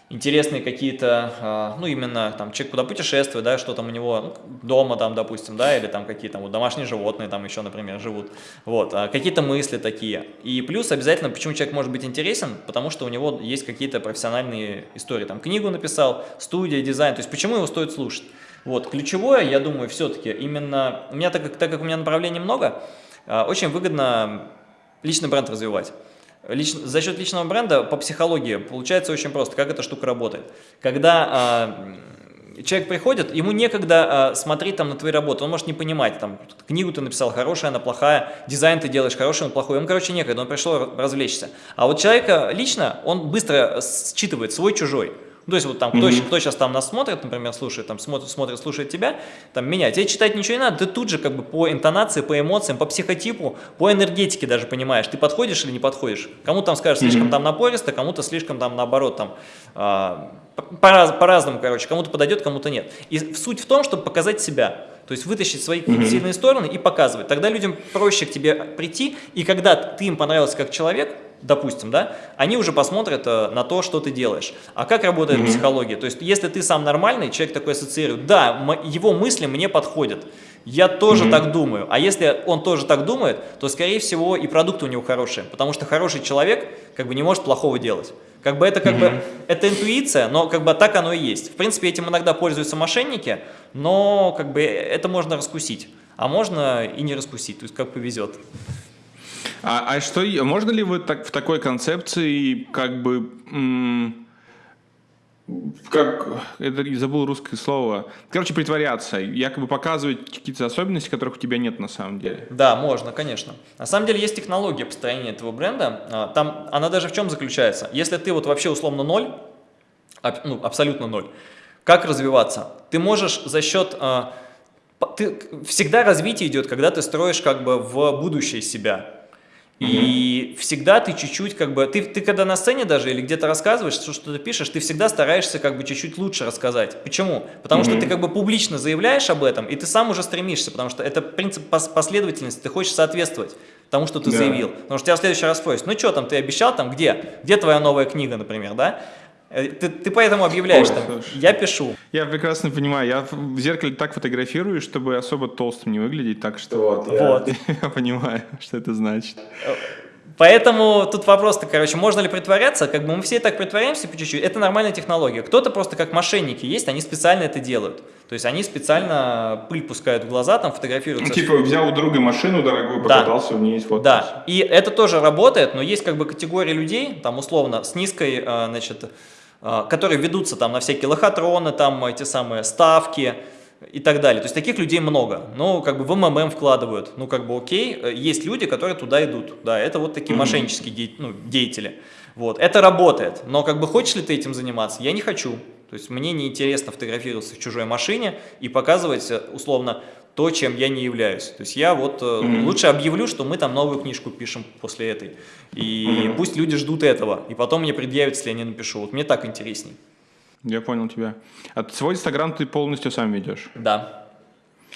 интересные какие-то, а, ну, именно там человек куда путешествует, да, что там у него ну, дома там, допустим, да, или там какие-то вот домашние животные там еще, например, живут, вот, а какие-то мысли такие. И плюс обязательно, почему человек может быть интересен, потому что у него есть какие-то профессиональные истории, там книгу написал, студия, дизайн, то есть почему его стоит слушать. Вот, ключевое, я думаю, все-таки именно, у меня, так как, так как у меня направлений много, а, очень выгодно личный бренд развивать. Лич, за счет личного бренда по психологии получается очень просто, как эта штука работает. Когда э, человек приходит, ему некогда э, смотреть там на твои работы, он может не понимать, там, книгу ты написал, хорошая она, плохая, дизайн ты делаешь, хороший он, плохой, ему, короче, некогда, он пришел развлечься. А вот человека лично, он быстро считывает свой-чужой. Ну, то есть вот там, кто, mm -hmm. кто сейчас там нас смотрит, например, слушает, там смотрит, смотрит, слушает тебя, там меня, тебе читать ничего не надо, ты тут же как бы по интонации, по эмоциям, по психотипу, по энергетике даже понимаешь, ты подходишь или не подходишь. Кому там скажешь слишком mm -hmm. там напористо, кому-то слишком там наоборот там а, по-разному, по короче, кому-то подойдет, кому-то нет. И суть в том, чтобы показать себя. То есть вытащить свои mm -hmm. сильные стороны и показывать. Тогда людям проще к тебе прийти, и когда ты им понравился как человек, допустим, да, они уже посмотрят э, на то, что ты делаешь. А как работает mm -hmm. психология? То есть, если ты сам нормальный, человек такой ассоциирует, да, его мысли мне подходят, я тоже mm -hmm. так думаю. А если он тоже так думает, то, скорее всего, и продукты у него хорошие, потому что хороший человек как бы не может плохого делать. Как бы это как mm -hmm. бы это интуиция, но как бы так оно и есть. В принципе, этим иногда пользуются мошенники, но как бы это можно раскусить, а можно и не раскусить, то есть как повезет. А, а что, можно ли вы так, в такой концепции как бы, как, это забыл русское слово, короче, притворяться, якобы показывать какие-то особенности, которых у тебя нет на самом деле? Да, можно, конечно. На самом деле есть технология построения этого бренда, а, там она даже в чем заключается? Если ты вот вообще условно ноль, ну, абсолютно ноль, как развиваться? Ты можешь за счет... А, ты, всегда развитие идет, когда ты строишь как бы в будущее себя. И всегда ты чуть-чуть как бы, ты, ты когда на сцене даже или где-то рассказываешь, что, что ты пишешь, ты всегда стараешься как бы чуть-чуть лучше рассказать. Почему? Потому mm -hmm. что ты как бы публично заявляешь об этом, и ты сам уже стремишься, потому что это принцип последовательности, ты хочешь соответствовать тому, что ты да. заявил. Потому что тебя в следующий раз спросят, ну что там, ты обещал там, где? Где твоя новая книга, например, да? Э, ты, ты поэтому объявляешь Ой, там, я пишу. Я прекрасно понимаю, я в зеркале так фотографирую, чтобы особо толстым не выглядеть, так что вот, я, вот. я понимаю, что это значит. Поэтому тут вопрос-то, короче, можно ли притворяться? Как бы мы все так притворяемся по чуть-чуть. Это нормальная технология. Кто-то просто как мошенники есть, они специально это делают. То есть они специально пыль пускают в глаза, там фотографируются. Ну, типа взял у друга машину дорогую, покатался да. в ней сфоткался. Да, и это тоже работает, но есть как бы категория людей, там условно, с низкой, а, значит, которые ведутся там на всякие лохотроны, там эти самые ставки и так далее. То есть таких людей много. Ну, как бы в МММ вкладывают. Ну, как бы окей, есть люди, которые туда идут. Да, это вот такие мошеннические де ну, деятели. Вот, это работает. Но как бы хочешь ли ты этим заниматься? Я не хочу. То есть мне неинтересно фотографироваться в чужой машине и показывать, э, условно, то, чем я не являюсь. То есть я вот mm -hmm. лучше объявлю, что мы там новую книжку пишем после этой. И mm -hmm. пусть люди ждут этого. И потом мне предъявят, если я не напишу. Вот мне так интересней. Я понял тебя. А свой Инстаграм ты полностью сам ведешь? Да.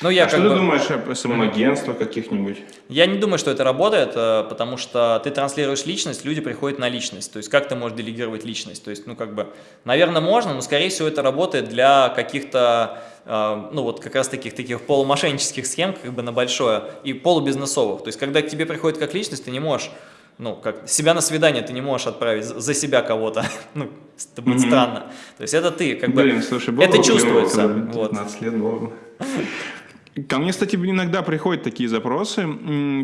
Ну, я а что бы... ты думаешь о самоагентствах каких-нибудь? Я не думаю, что это работает, э, потому что ты транслируешь личность, люди приходят на личность. То есть как ты можешь делегировать личность? То есть, ну, как бы, наверное, можно, но, скорее всего, это работает для каких-то, ну, вот как раз таких таких полумошеннических схем, как бы на большое, и полубизнесовых. То есть, когда к тебе приходит как личность, ты не можешь ну, как себя на свидание ты не можешь отправить за себя кого-то, ну, это будет mm -hmm. странно. То есть это ты, как Блин, бы, слушай, это чувствуется. Вот. 15 лет было. Ко мне, кстати, иногда приходят такие запросы.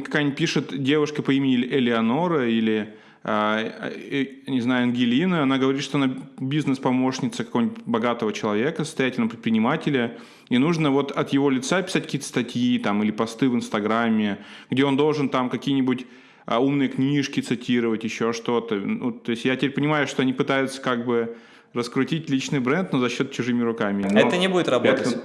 Какая-нибудь пишет девушка по имени Элеонора или, не знаю, Ангелина. Она говорит, что она бизнес-помощница какого-нибудь богатого человека, состоятельного предпринимателя. И нужно вот от его лица писать какие-то статьи там, или посты в Инстаграме, где он должен там какие-нибудь а, умные книжки цитировать, еще что-то. Ну, то есть я теперь понимаю, что они пытаются как бы раскрутить личный бренд, но за счет чужими руками. Но это не будет работать. Это...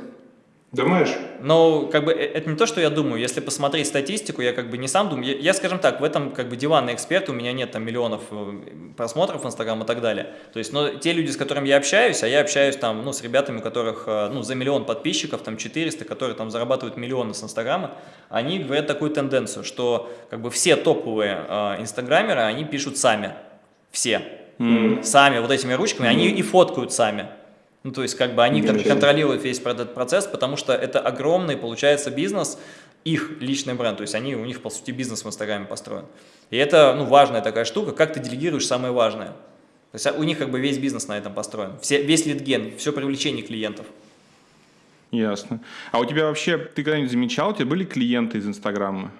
Думаешь? Ну, как бы, э, это не то, что я думаю. Если посмотреть статистику, я как бы не сам думаю. Я, я скажем так, в этом как бы диванный эксперт, у меня нет там миллионов э, просмотров в Инстаграм и так далее. То есть, но те люди, с которыми я общаюсь, а я общаюсь там, ну, с ребятами, у которых, э, ну, за миллион подписчиков, там, 400, которые там зарабатывают миллионы с Инстаграма, они говорят такую тенденцию, что как бы все топовые э, инстаграмеры, они пишут сами. Все. Mm. Сами, вот этими ручками, mm. они и фоткают сами. Ну, то есть, как бы они кон контролируют весь этот процесс, потому что это огромный, получается, бизнес, их личный бренд, то есть они, у них, по сути, бизнес в Инстаграме построен. И это, ну, важная такая штука, как ты делегируешь самое важное. То есть у них как бы весь бизнес на этом построен, все, весь лидген, все привлечение клиентов. Ясно. А у тебя вообще, ты когда-нибудь замечал, у тебя были клиенты из Инстаграма?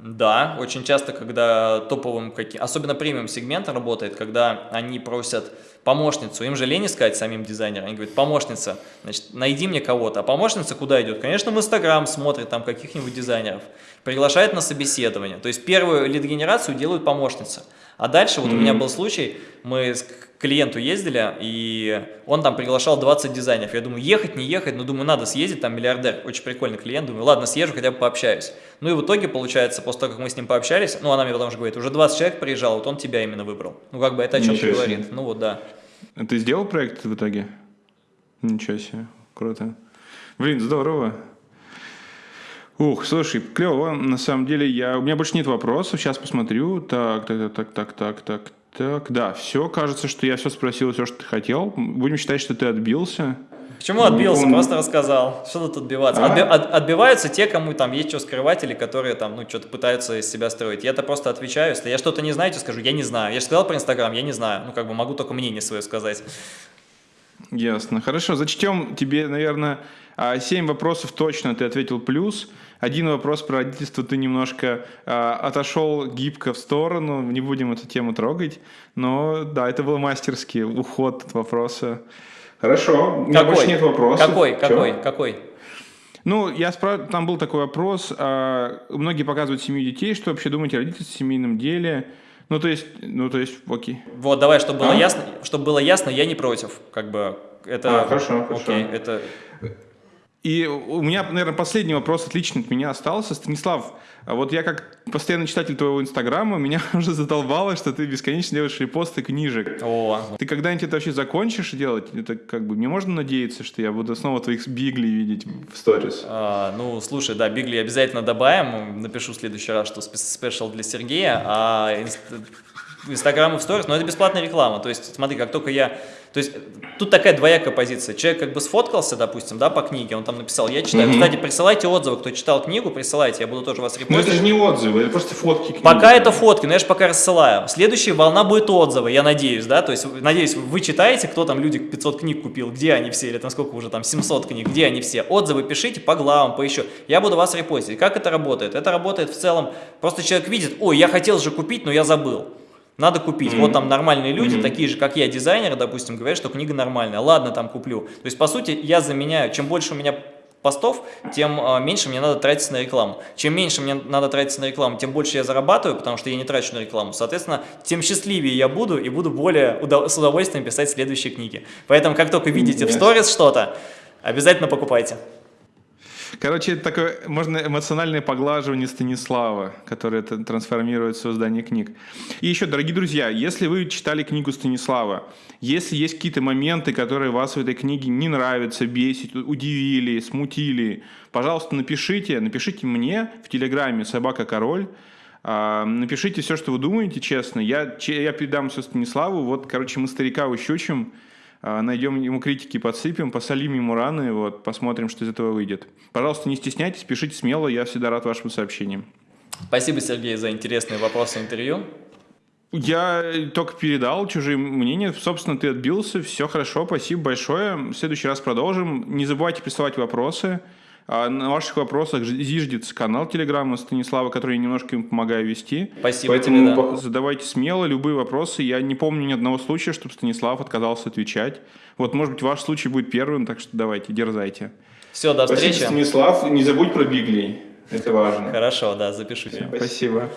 Да, очень часто, когда топовым, особенно премиум сегмент работает, когда они просят помощницу, им же лень искать самим дизайнерам, они говорят, помощница, значит, найди мне кого-то, а помощница куда идет? Конечно, в Инстаграм смотрит там каких-нибудь дизайнеров, приглашает на собеседование, то есть первую лид-генерацию делают помощница, а дальше вот mm -hmm. у меня был случай, мы к клиенту ездили, и он там приглашал 20 дизайнеров. Я думаю, ехать, не ехать, но думаю, надо съездить, там миллиардер, очень прикольный клиент. Думаю, ладно, съезжу, хотя бы пообщаюсь. Ну и в итоге, получается, после того, как мы с ним пообщались, ну она мне потом же говорит, уже 20 человек приезжал, вот он тебя именно выбрал. Ну как бы это о чем-то говорит. Ну вот, да. А ты сделал проект в итоге? Ничего себе, круто. Блин, здорово. Ух, слушай, клево. На самом деле, я, у меня больше нет вопросов. Сейчас посмотрю. Так, так, так, так, так, так, так. Да, все. Кажется, что я все спросил, все, что ты хотел. Будем считать, что ты отбился. Почему отбился? Он... Просто рассказал. Что тут отбиваться? А? Отби от, отбиваются те, кому там есть что скрывать, или которые там, ну, что-то пытаются из себя строить. Я-то просто отвечаю. Если я что-то не знаю, то скажу, я не знаю. Я же сказал про Инстаграм, я не знаю. Ну, как бы могу только мнение свое сказать. Ясно. Хорошо, зачтем тебе, наверное, а, семь вопросов точно ты ответил плюс. Один вопрос про родительство ты немножко э, отошел гибко в сторону, не будем эту тему трогать, но да, это был мастерский уход от вопроса. Хорошо, у меня какой? больше нет вопросов. Какой, Чё? какой, какой? Ну, я спрашиваю, там был такой вопрос, э, многие показывают семью детей, что вообще думаете о родительстве, в семейном деле, ну, то есть, ну, то есть, окей. Вот, давай, чтобы было а? ясно, чтобы было ясно, я не против, как бы, это... А, хорошо, окей, хорошо. это... И у меня, наверное, последний вопрос отличный от меня остался. Станислав, вот я как постоянный читатель твоего инстаграма, меня уже задолбало, что ты бесконечно делаешь репосты книжек. О. Ты когда-нибудь это вообще закончишь делать? Это как бы, мне можно надеяться, что я буду снова твоих бигли видеть в сторис? А, ну, слушай, да, бигли обязательно добавим. Напишу в следующий раз, что спешл для Сергея, а Инстаграм и в сторис, но это бесплатная реклама. То есть, смотри, как только я то есть тут такая двоякая позиция. Человек как бы сфоткался, допустим, да, по книге, он там написал, я читаю. Угу. Кстати, присылайте отзывы, кто читал книгу, присылайте, я буду тоже вас репостить. Но это же не отзывы, это просто фотки книги. Пока это фотки, но я же пока рассылаю. Следующая волна будет отзывы, я надеюсь, да, то есть, надеюсь, вы читаете, кто там, люди 500 книг купил, где они все, или там сколько уже там, 700 книг, где они все. Отзывы пишите по главам, по еще. Я буду вас репостить. Как это работает? Это работает в целом, просто человек видит, ой, я хотел же купить, но я забыл. Надо купить. Mm -hmm. Вот там нормальные люди, mm -hmm. такие же, как я, дизайнеры, допустим, говорят, что книга нормальная. Ладно, там куплю. То есть, по сути, я заменяю, чем больше у меня постов, тем а, меньше мне надо тратиться на рекламу. Чем меньше мне надо тратиться на рекламу, тем больше я зарабатываю, потому что я не трачу на рекламу. Соответственно, тем счастливее я буду и буду более удов с удовольствием писать следующие книги. Поэтому, как только видите в сторис что-то, обязательно покупайте. Короче, это такое, можно эмоциональное поглаживание Станислава, которое трансформирует создание книг. И еще, дорогие друзья, если вы читали книгу Станислава, если есть какие-то моменты, которые вас в этой книге не нравятся, бесит, удивили, смутили, пожалуйста, напишите, напишите мне в Телеграме «Собака Король», а, Напишите все, что вы думаете, честно. Я, я передам все Станиславу. Вот, короче, мы старика ущучим. А, найдем ему критики, подсыпем, посолим ему раны, вот, посмотрим, что из этого выйдет. Пожалуйста, не стесняйтесь, пишите смело, я всегда рад вашим сообщениям. Спасибо, Сергей, за интересные вопросы интервью. Я только передал чужие мнения. Собственно, ты отбился. Все хорошо, спасибо большое. В следующий раз продолжим. Не забывайте присылать вопросы. А на ваших вопросах зиждется канал Телеграма Станислава, который я немножко им помогаю вести. Спасибо Поэтому тебе, да. задавайте смело любые вопросы. Я не помню ни одного случая, чтобы Станислав отказался отвечать. Вот, может быть, ваш случай будет первым, так что давайте, дерзайте. Все, до встречи. Спасибо, Станислав. Не забудь про Бигли. Это важно. Хорошо, да, запишу тебя. Спасибо.